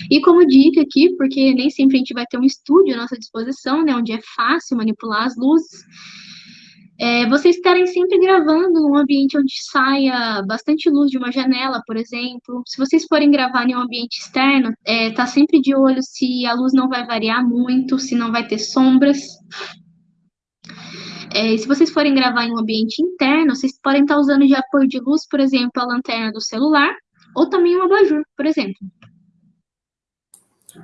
E como dica aqui, porque nem sempre a gente vai ter um estúdio à nossa disposição, né, onde é fácil manipular as luzes, é, vocês estarem sempre gravando num ambiente onde saia bastante luz de uma janela, por exemplo. Se vocês forem gravar em um ambiente externo, é, tá sempre de olho se a luz não vai variar muito, se não vai ter sombras. É, se vocês forem gravar em um ambiente interno, vocês podem estar usando de apoio de luz, por exemplo, a lanterna do celular, ou também um abajur, por exemplo.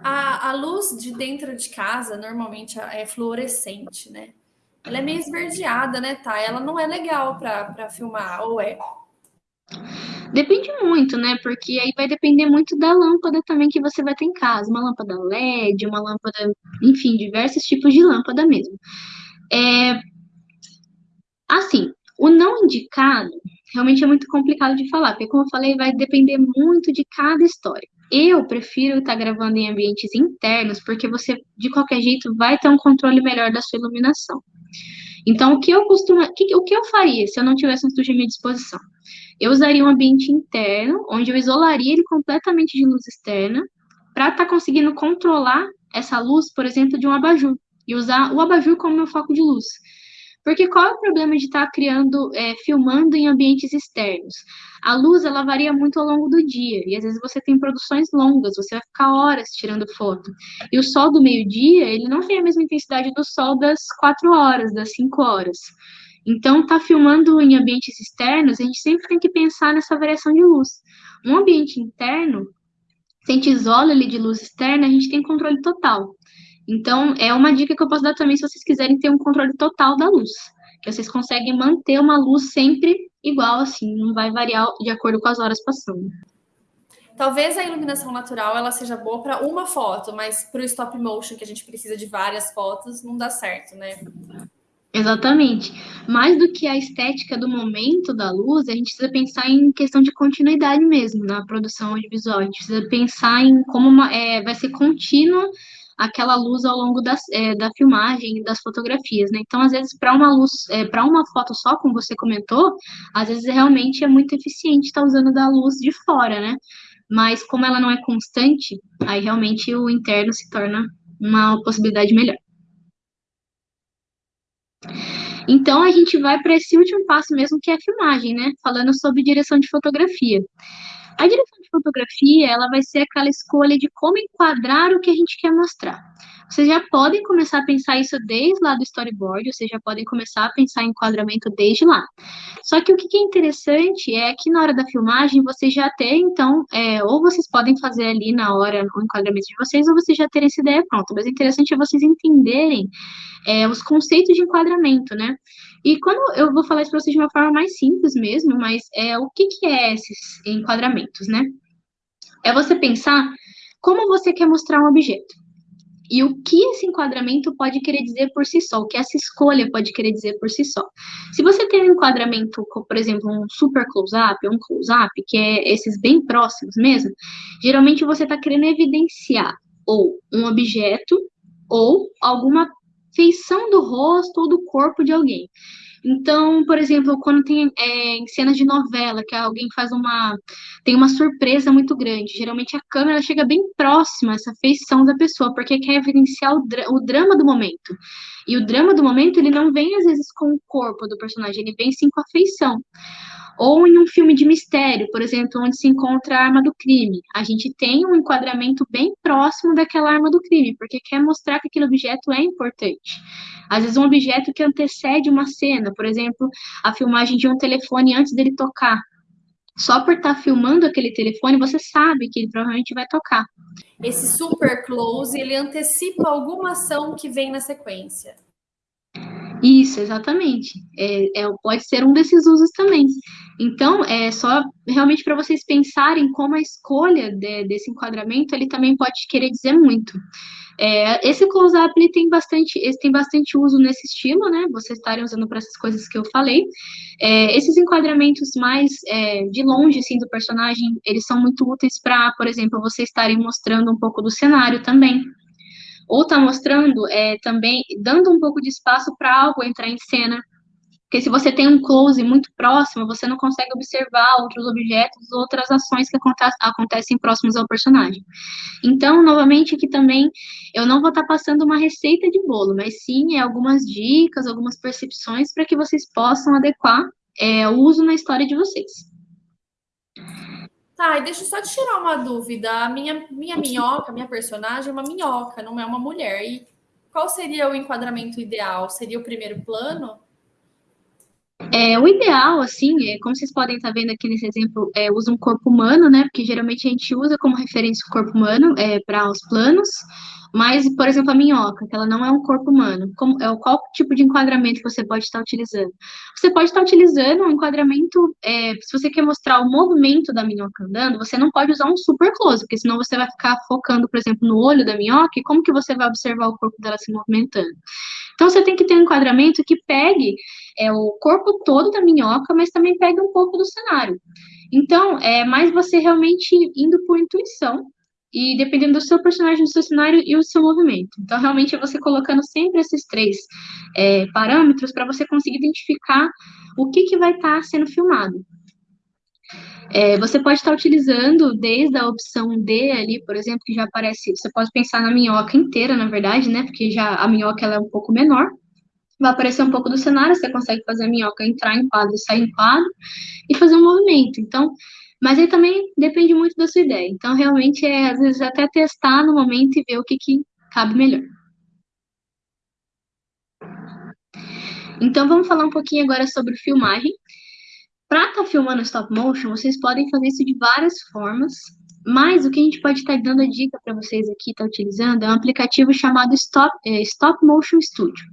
A, a luz de dentro de casa normalmente é fluorescente, né? Ela é meio esverdeada, né, tá? Ela não é legal para filmar, ou é? Depende muito, né? Porque aí vai depender muito da lâmpada também que você vai ter em casa. Uma lâmpada LED, uma lâmpada, enfim, diversos tipos de lâmpada mesmo. É... Assim, o não indicado realmente é muito complicado de falar, porque, como eu falei, vai depender muito de cada história. Eu prefiro estar gravando em ambientes internos, porque você, de qualquer jeito, vai ter um controle melhor da sua iluminação. Então, o que eu costumo, o que eu faria se eu não tivesse um estúdio à minha disposição? Eu usaria um ambiente interno, onde eu isolaria ele completamente de luz externa, para estar tá conseguindo controlar essa luz, por exemplo, de um abajur, e usar o abajur como meu foco de luz. Porque qual é o problema de estar tá criando, é, filmando em ambientes externos? A luz, ela varia muito ao longo do dia, e às vezes você tem produções longas, você vai ficar horas tirando foto. E o sol do meio-dia, ele não tem a mesma intensidade do sol das quatro horas, das cinco horas. Então, tá filmando em ambientes externos, a gente sempre tem que pensar nessa variação de luz. Um ambiente interno, se a gente isola ele de luz externa, a gente tem controle total. Então, é uma dica que eu posso dar também se vocês quiserem ter um controle total da luz. Que vocês conseguem manter uma luz sempre igual, assim, não vai variar de acordo com as horas passando. Talvez a iluminação natural ela seja boa para uma foto, mas para o stop motion, que a gente precisa de várias fotos, não dá certo, né? Exatamente. Mais do que a estética do momento da luz, a gente precisa pensar em questão de continuidade mesmo na produção audiovisual. A gente precisa pensar em como uma, é, vai ser contínua aquela luz ao longo das, é, da filmagem das fotografias, né? Então, às vezes, para uma luz, é, para uma foto só, como você comentou, às vezes realmente é muito eficiente estar tá usando da luz de fora, né? Mas como ela não é constante, aí realmente o interno se torna uma possibilidade melhor. Então, a gente vai para esse último passo mesmo, que é a filmagem, né? Falando sobre direção de fotografia. A direção de fotografia, ela vai ser aquela escolha de como enquadrar o que a gente quer mostrar. Vocês já podem começar a pensar isso desde lá do storyboard, vocês já podem começar a pensar em enquadramento desde lá. Só que o que é interessante é que na hora da filmagem vocês já têm, então, é, ou vocês podem fazer ali na hora o enquadramento de vocês, ou vocês já terem essa ideia pronta. Mas o interessante é vocês entenderem é, os conceitos de enquadramento, né? E quando eu vou falar isso para vocês de uma forma mais simples mesmo, mas é o que, que é esses enquadramentos, né? É você pensar como você quer mostrar um objeto. E o que esse enquadramento pode querer dizer por si só, o que essa escolha pode querer dizer por si só. Se você tem um enquadramento, por exemplo, um super close-up, um close-up, que é esses bem próximos mesmo, geralmente você está querendo evidenciar ou um objeto ou alguma feição do rosto ou do corpo de alguém. Então, por exemplo, quando tem é, em cenas de novela, que alguém faz uma. tem uma surpresa muito grande, geralmente a câmera chega bem próxima a essa feição da pessoa, porque quer evidenciar o, dra o drama do momento. E o drama do momento, ele não vem às vezes com o corpo do personagem, ele vem sim com a feição. Ou em um filme de mistério, por exemplo, onde se encontra a arma do crime. A gente tem um enquadramento bem próximo daquela arma do crime, porque quer mostrar que aquele objeto é importante. Às vezes, um objeto que antecede uma cena, por exemplo, a filmagem de um telefone antes dele tocar. Só por estar tá filmando aquele telefone, você sabe que ele provavelmente vai tocar. Esse super close, ele antecipa alguma ação que vem na sequência. Isso, exatamente. É, é, pode ser um desses usos também. Então, é só realmente para vocês pensarem como a escolha de, desse enquadramento ele também pode querer dizer muito. É, esse close-up ele tem bastante, ele tem bastante uso nesse estilo, né? Vocês estarem usando para essas coisas que eu falei. É, esses enquadramentos mais é, de longe, assim, do personagem, eles são muito úteis para, por exemplo, vocês estarem mostrando um pouco do cenário também ou está mostrando é, também, dando um pouco de espaço para algo entrar em cena. Porque se você tem um close muito próximo, você não consegue observar outros objetos, outras ações que acontecem próximos ao personagem. Então, novamente, aqui também, eu não vou estar tá passando uma receita de bolo, mas sim é algumas dicas, algumas percepções para que vocês possam adequar é, o uso na história de vocês. Tá, e deixa eu só te tirar uma dúvida. A minha, minha minhoca, minha personagem é uma minhoca, não é uma mulher. E qual seria o enquadramento ideal? Seria o primeiro plano? É, o ideal, assim, é, como vocês podem estar vendo aqui nesse exemplo, é, usa um corpo humano, né? Porque geralmente a gente usa como referência o corpo humano é, para os planos. Mas, por exemplo, a minhoca, que ela não é um corpo humano, como, é, qual tipo de enquadramento você pode estar utilizando? Você pode estar utilizando um enquadramento, é, se você quer mostrar o movimento da minhoca andando, você não pode usar um super close, porque senão você vai ficar focando, por exemplo, no olho da minhoca, e como que você vai observar o corpo dela se movimentando? Então, você tem que ter um enquadramento que pegue é, o corpo todo da minhoca, mas também pegue um pouco do cenário. Então, é mais você realmente indo por intuição, e dependendo do seu personagem, do seu cenário e o seu movimento. Então, realmente, é você colocando sempre esses três é, parâmetros para você conseguir identificar o que, que vai estar tá sendo filmado. É, você pode estar utilizando desde a opção D ali, por exemplo, que já aparece, você pode pensar na minhoca inteira, na verdade, né, porque já a minhoca ela é um pouco menor, vai aparecer um pouco do cenário, você consegue fazer a minhoca entrar em quadro, sair em quadro, e fazer um movimento. Então, mas aí também depende muito da sua ideia. Então, realmente, é às vezes até testar no momento e ver o que, que cabe melhor. Então, vamos falar um pouquinho agora sobre filmagem. Para estar tá filmando stop motion, vocês podem fazer isso de várias formas, mas o que a gente pode estar tá dando a dica para vocês aqui, estar tá utilizando, é um aplicativo chamado Stop, é, Stop Motion Studio.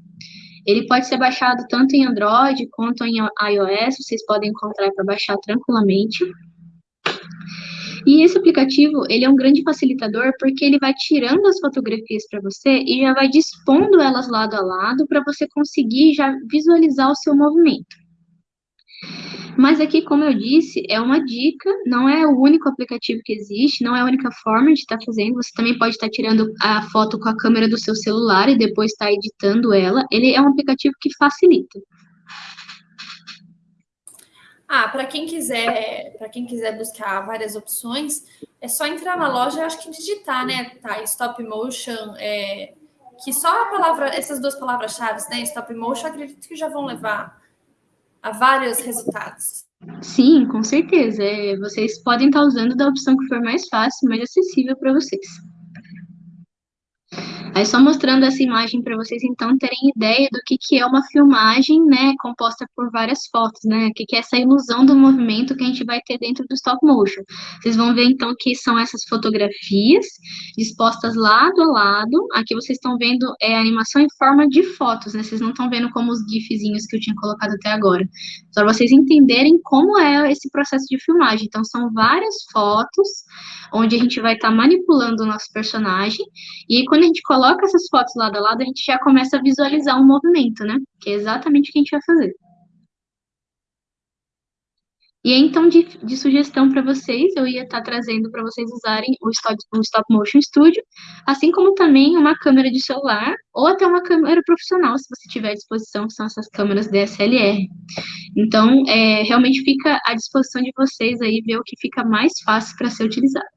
Ele pode ser baixado tanto em Android quanto em iOS, vocês podem encontrar para baixar tranquilamente. E esse aplicativo, ele é um grande facilitador porque ele vai tirando as fotografias para você e já vai dispondo elas lado a lado para você conseguir já visualizar o seu movimento. Mas aqui, como eu disse, é uma dica, não é o único aplicativo que existe, não é a única forma de estar tá fazendo. Você também pode estar tá tirando a foto com a câmera do seu celular e depois estar tá editando ela. Ele é um aplicativo que facilita. Ah, para quem quiser, para quem quiser buscar várias opções, é só entrar na loja, acho que digitar, né? Tá, stop motion, é, que só a palavra, essas duas palavras-chave, né? Stop motion, acredito que já vão levar a vários resultados. Sim, com certeza. É, vocês podem estar usando da opção que for mais fácil, mais acessível para vocês. Aí só mostrando essa imagem para vocês então terem ideia do que, que é uma filmagem, né, composta por várias fotos, né, que, que é essa ilusão do movimento que a gente vai ter dentro do stop motion. Vocês vão ver então que são essas fotografias dispostas lado a lado. Aqui vocês estão vendo é a animação em forma de fotos, né, vocês não estão vendo como os gifzinhos que eu tinha colocado até agora. Só para vocês entenderem como é esse processo de filmagem. Então são várias fotos onde a gente vai estar tá manipulando o nosso personagem e quando a gente coloca coloca essas fotos lado a lado, a gente já começa a visualizar um movimento, né? Que é exatamente o que a gente vai fazer. E aí, então, de, de sugestão para vocês, eu ia estar tá trazendo para vocês usarem o stop, o stop Motion Studio, assim como também uma câmera de celular, ou até uma câmera profissional, se você tiver à disposição, que são essas câmeras DSLR. Então, é, realmente fica à disposição de vocês aí ver o que fica mais fácil para ser utilizado.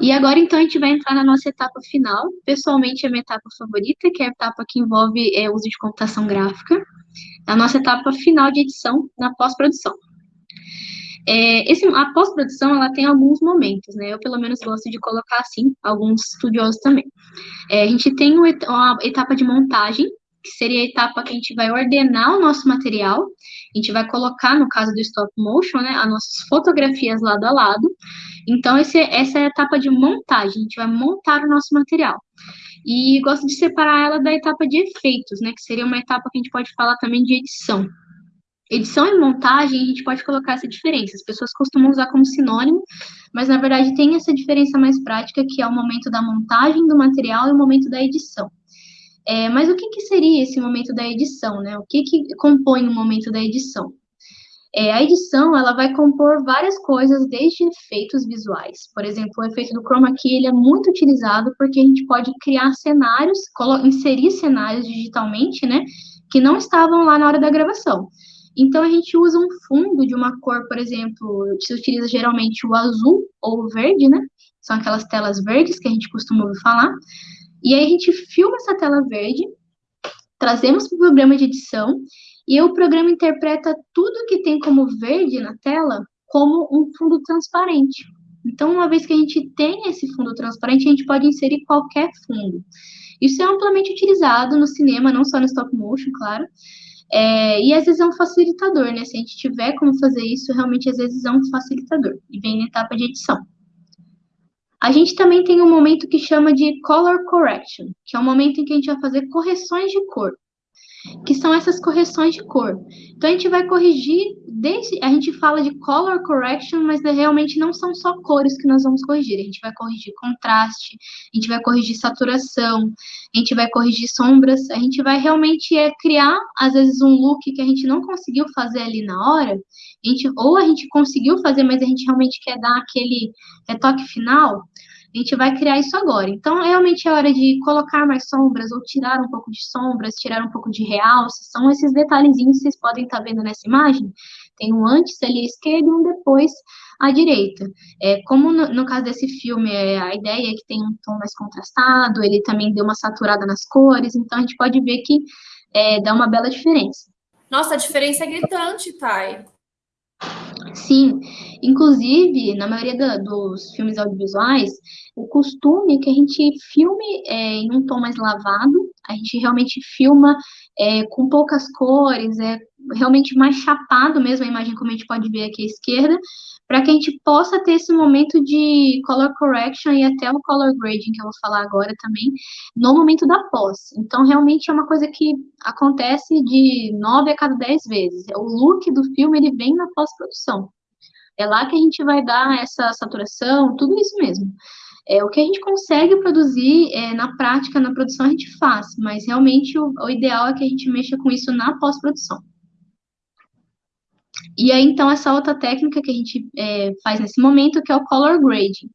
E agora, então, a gente vai entrar na nossa etapa final. Pessoalmente, é a minha etapa favorita, que é a etapa que envolve é, uso de computação gráfica. A nossa etapa final de edição na pós-produção. É, esse, a pós-produção, ela tem alguns momentos, né? Eu, pelo menos, gosto de colocar, assim, alguns estudiosos também. É, a gente tem uma etapa de montagem, que seria a etapa que a gente vai ordenar o nosso material, a gente vai colocar, no caso do stop motion, né, as nossas fotografias lado a lado. Então, esse, essa é a etapa de montagem, a gente vai montar o nosso material. E gosto de separar ela da etapa de efeitos, né, que seria uma etapa que a gente pode falar também de edição. Edição e montagem, a gente pode colocar essa diferença. As pessoas costumam usar como sinônimo, mas na verdade tem essa diferença mais prática, que é o momento da montagem do material e o momento da edição. É, mas o que, que, seria esse momento da edição, né? O que, que compõe o momento da edição? É, a edição, ela vai compor várias coisas, desde efeitos visuais. Por exemplo, o efeito do chroma key, ele é muito utilizado porque a gente pode criar cenários, inserir cenários digitalmente, né? Que não estavam lá na hora da gravação. Então, a gente usa um fundo de uma cor, por exemplo, se utiliza geralmente o azul ou o verde, né? São aquelas telas verdes que a gente costuma ouvir falar. E aí a gente filma essa tela verde, trazemos para o programa de edição, e o programa interpreta tudo que tem como verde na tela como um fundo transparente. Então, uma vez que a gente tem esse fundo transparente, a gente pode inserir qualquer fundo. Isso é amplamente utilizado no cinema, não só no stop motion, claro, é, e às vezes é um facilitador, né? Se a gente tiver como fazer isso, realmente às vezes é um facilitador. E vem na etapa de edição. A gente também tem um momento que chama de color correction, que é um momento em que a gente vai fazer correções de cor que são essas correções de cor. Então a gente vai corrigir, desde, a gente fala de color correction, mas realmente não são só cores que nós vamos corrigir. A gente vai corrigir contraste, a gente vai corrigir saturação, a gente vai corrigir sombras, a gente vai realmente é, criar, às vezes, um look que a gente não conseguiu fazer ali na hora, a gente, ou a gente conseguiu fazer, mas a gente realmente quer dar aquele retoque final. A gente vai criar isso agora. Então, realmente é hora de colocar mais sombras ou tirar um pouco de sombras, tirar um pouco de realce. São esses detalhezinhos que vocês podem estar vendo nessa imagem. Tem um antes ali à esquerda e um depois à direita. É, como no, no caso desse filme, é, a ideia é que tem um tom mais contrastado, ele também deu uma saturada nas cores, então a gente pode ver que é, dá uma bela diferença. Nossa, a diferença é gritante, Thay. Sim, inclusive, na maioria da, dos filmes audiovisuais, o costume é que a gente filme é, em um tom mais lavado, a gente realmente filma é, com poucas cores, é realmente mais chapado mesmo a imagem, como a gente pode ver aqui à esquerda, para que a gente possa ter esse momento de color correction e até o color grading, que eu vou falar agora também, no momento da pós. Então, realmente é uma coisa que acontece de nove a cada dez vezes. O look do filme, ele vem na pós-produção. É lá que a gente vai dar essa saturação, tudo isso mesmo. É, o que a gente consegue produzir é, na prática, na produção, a gente faz, mas realmente o, o ideal é que a gente mexa com isso na pós-produção. E aí, então, essa outra técnica que a gente é, faz nesse momento, que é o color grading.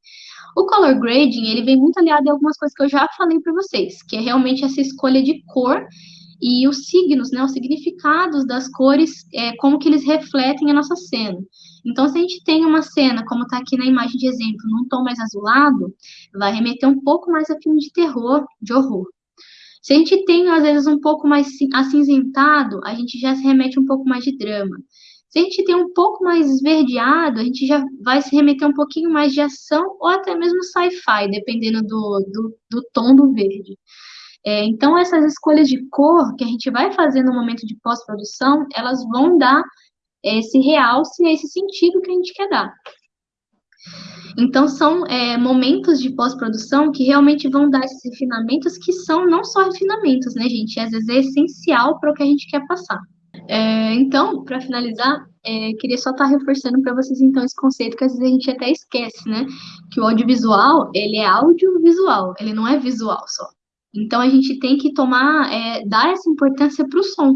O color grading, ele vem muito aliado a algumas coisas que eu já falei para vocês, que é realmente essa escolha de cor e os signos, né, os significados das cores, é, como que eles refletem a nossa cena. Então, se a gente tem uma cena, como está aqui na imagem de exemplo, num tom mais azulado, vai remeter um pouco mais a filme de terror, de horror. Se a gente tem, às vezes, um pouco mais acinzentado, a gente já se remete um pouco mais de drama. Se a gente tem um pouco mais esverdeado, a gente já vai se remeter um pouquinho mais de ação ou até mesmo sci-fi, dependendo do, do, do, tom do verde. É, então, essas escolhas de cor que a gente vai fazer no momento de pós-produção, elas vão dar esse realce, esse sentido que a gente quer dar. Então, são é, momentos de pós-produção que realmente vão dar esses refinamentos, que são não só refinamentos, né, gente? Às vezes é essencial para o que a gente quer passar. É, então, para finalizar, é, queria só estar tá reforçando para vocês, então, esse conceito que às vezes a gente até esquece, né? Que o audiovisual, ele é audiovisual, ele não é visual só. Então, a gente tem que tomar, é, dar essa importância para o som.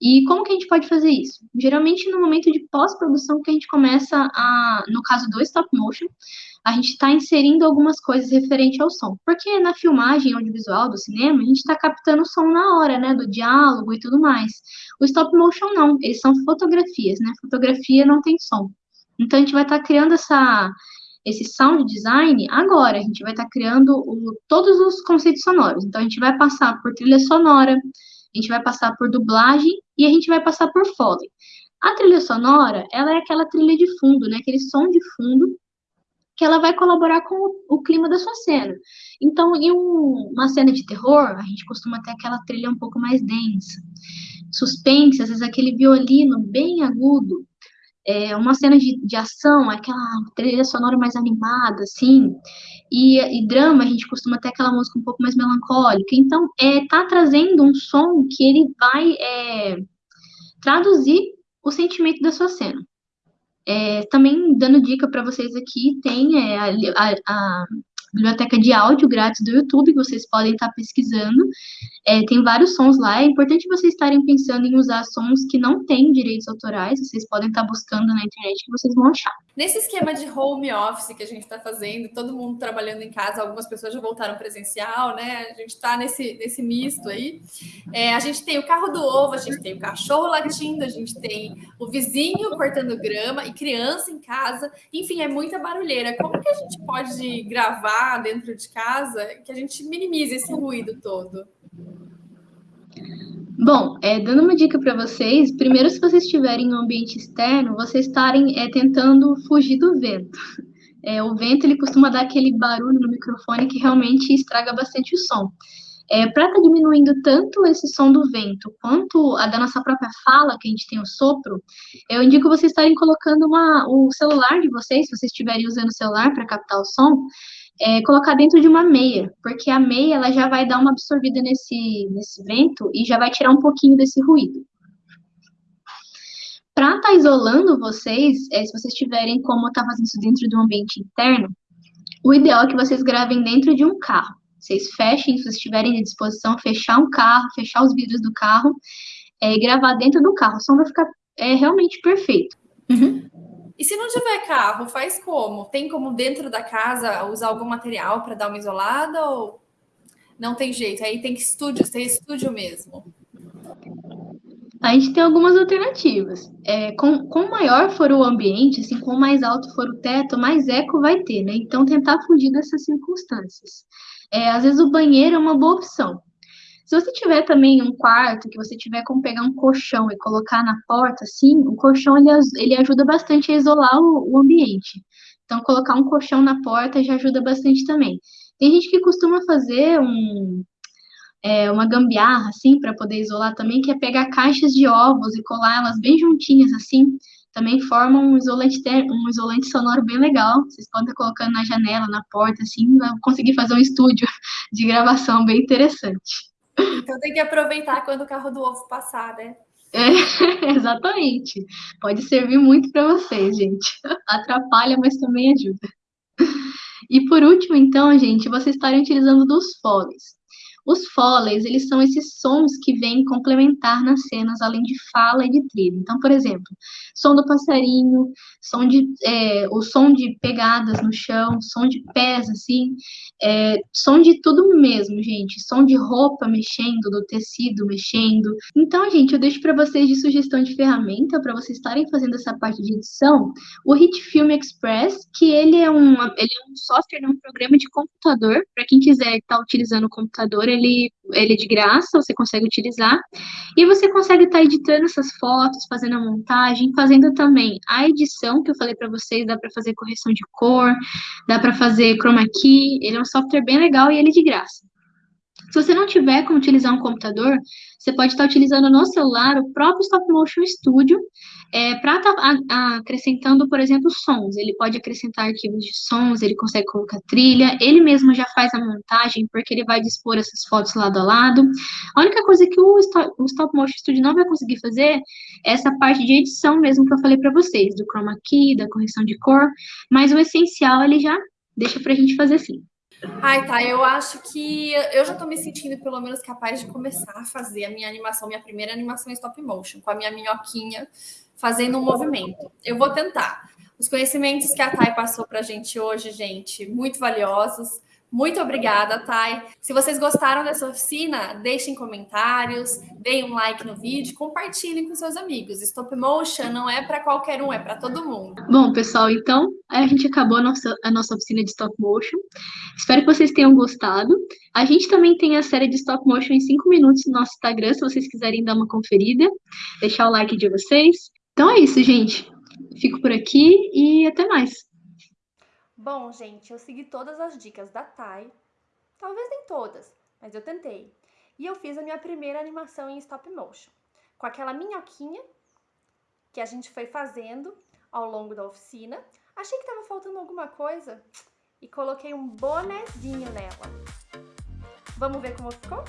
E como que a gente pode fazer isso? Geralmente, no momento de pós-produção, que a gente começa a, no caso do stop motion, a gente está inserindo algumas coisas referente ao som. Porque na filmagem audiovisual do cinema, a gente está captando o som na hora, né, do diálogo e tudo mais. O stop motion não, eles são fotografias, né? Fotografia não tem som. Então a gente vai estar tá criando essa esse sound design agora. A gente vai estar tá criando o, todos os conceitos sonoros. Então, a gente vai passar por trilha sonora, a gente vai passar por dublagem e a gente vai passar por foley. A trilha sonora, ela é aquela trilha de fundo, né? Aquele som de fundo que ela vai colaborar com o, o clima da sua cena. Então, em um, uma cena de terror, a gente costuma ter aquela trilha um pouco mais densa. Suspense, às vezes aquele violino bem agudo. É, uma cena de, de ação, aquela trilha sonora mais animada, assim. E, e, drama, a gente costuma ter aquela música um pouco mais melancólica. Então, é, tá trazendo um som que ele vai é, traduzir o sentimento da sua cena. É, também dando dica para vocês aqui, tem é, a, a, biblioteca de áudio grátis do YouTube, que vocês podem estar pesquisando. É, tem vários sons lá. É importante vocês estarem pensando em usar sons que não têm direitos autorais. Vocês podem estar buscando na internet que vocês vão achar. Nesse esquema de home office que a gente está fazendo, todo mundo trabalhando em casa, algumas pessoas já voltaram presencial, né? A gente está nesse, nesse misto aí. É, a gente tem o carro do ovo, a gente tem o cachorro latindo, a gente tem o vizinho cortando grama e criança em casa. Enfim, é muita barulheira. Como que a gente pode gravar? dentro de casa, que a gente minimize esse ruído todo? Bom, é, dando uma dica para vocês, primeiro, se vocês estiverem em um ambiente externo, vocês estarem é, tentando fugir do vento. É, o vento ele costuma dar aquele barulho no microfone que realmente estraga bastante o som. É, para estar tá diminuindo tanto esse som do vento quanto a da nossa própria fala, que a gente tem o sopro, eu indico vocês estarem colocando uma, o celular de vocês, se vocês estiverem usando o celular para captar o som, é, colocar dentro de uma meia, porque a meia ela já vai dar uma absorvida nesse, nesse vento e já vai tirar um pouquinho desse ruído. Para estar tá isolando vocês, é, se vocês tiverem como estar tá fazendo isso dentro de um ambiente interno, o ideal é que vocês gravem dentro de um carro. Vocês fechem, se vocês tiverem à disposição, fechar um carro, fechar os vidros do carro é, e gravar dentro do carro. O som vai ficar é, realmente perfeito. Uhum. E se não tiver carro, faz como? Tem como dentro da casa usar algum material para dar uma isolada ou não tem jeito? Aí tem que estúdio, tem estúdio mesmo. A gente tem algumas alternativas. É, com, com maior for o ambiente, assim, com mais alto for o teto, mais eco vai ter, né? Então, tentar fugir dessas circunstâncias. É, às vezes o banheiro é uma boa opção. Se você tiver também um quarto, que você tiver como pegar um colchão e colocar na porta, assim, o colchão ele, ele ajuda bastante a isolar o, o ambiente. Então, colocar um colchão na porta já ajuda bastante também. Tem gente que costuma fazer um, é, uma gambiarra, assim, para poder isolar também, que é pegar caixas de ovos e colar elas bem juntinhas, assim, também forma um isolante, um isolante sonoro bem legal. Vocês podem estar colocando na janela, na porta, assim, conseguir fazer um estúdio de gravação bem interessante. Então tem que aproveitar quando o carro do ovo passar, né? É, exatamente. Pode servir muito para vocês, gente. Atrapalha, mas também ajuda. E por último, então, gente, vocês estarem utilizando dos foles. Os foleys, eles são esses sons que vêm complementar nas cenas, além de fala e de trilha. Então, por exemplo, som do passarinho, som de, é, o som de pegadas no chão, som de pés, assim, é, som de tudo mesmo, gente. Som de roupa mexendo, do tecido mexendo. Então, gente, eu deixo para vocês de sugestão de ferramenta para vocês estarem fazendo essa parte de edição, o Hit Film Express, que ele é um, ele é um software, é um programa de computador, para quem quiser estar tá utilizando o computador, ele, ele é de graça, você consegue utilizar, e você consegue estar tá editando essas fotos, fazendo a montagem, fazendo também a edição, que eu falei para vocês, dá para fazer correção de cor, dá para fazer chroma key, ele é um software bem legal e ele é de graça. Se você não tiver como utilizar um computador, você pode estar utilizando no celular o próprio Stop Motion Studio é, para estar tá acrescentando, por exemplo, sons. Ele pode acrescentar arquivos de sons, ele consegue colocar trilha, ele mesmo já faz a montagem, porque ele vai dispor essas fotos lado a lado. A única coisa que o o Stop Motion Studio não vai conseguir fazer é essa parte de edição mesmo que eu falei para vocês, do chroma key, da correção de cor, mas o essencial ele já deixa para a gente fazer sim. Ai, tá. Eu acho que eu já tô me sentindo pelo menos capaz de começar a fazer a minha animação, minha primeira animação em stop motion, com a minha minhoquinha fazendo um movimento. Eu vou tentar. Os conhecimentos que a Thay passou para a gente hoje, gente, muito valiosos. Muito obrigada, Thay. Se vocês gostaram dessa oficina, deixem comentários, deem um like no vídeo, compartilhem com seus amigos. Stop motion não é para qualquer um, é para todo mundo. Bom, pessoal, então a gente acabou a nossa, a nossa oficina de stop motion. Espero que vocês tenham gostado. A gente também tem a série de stop motion em 5 minutos no nosso Instagram, se vocês quiserem dar uma conferida, deixar o like de vocês. Então é isso, gente. Fico por aqui e até mais. Bom, gente, eu segui todas as dicas da Thay. Talvez nem todas, mas eu tentei. E eu fiz a minha primeira animação em stop motion. Com aquela minhoquinha que a gente foi fazendo ao longo da oficina. Achei que tava faltando alguma coisa e coloquei um bonezinho nela. Vamos ver como ficou?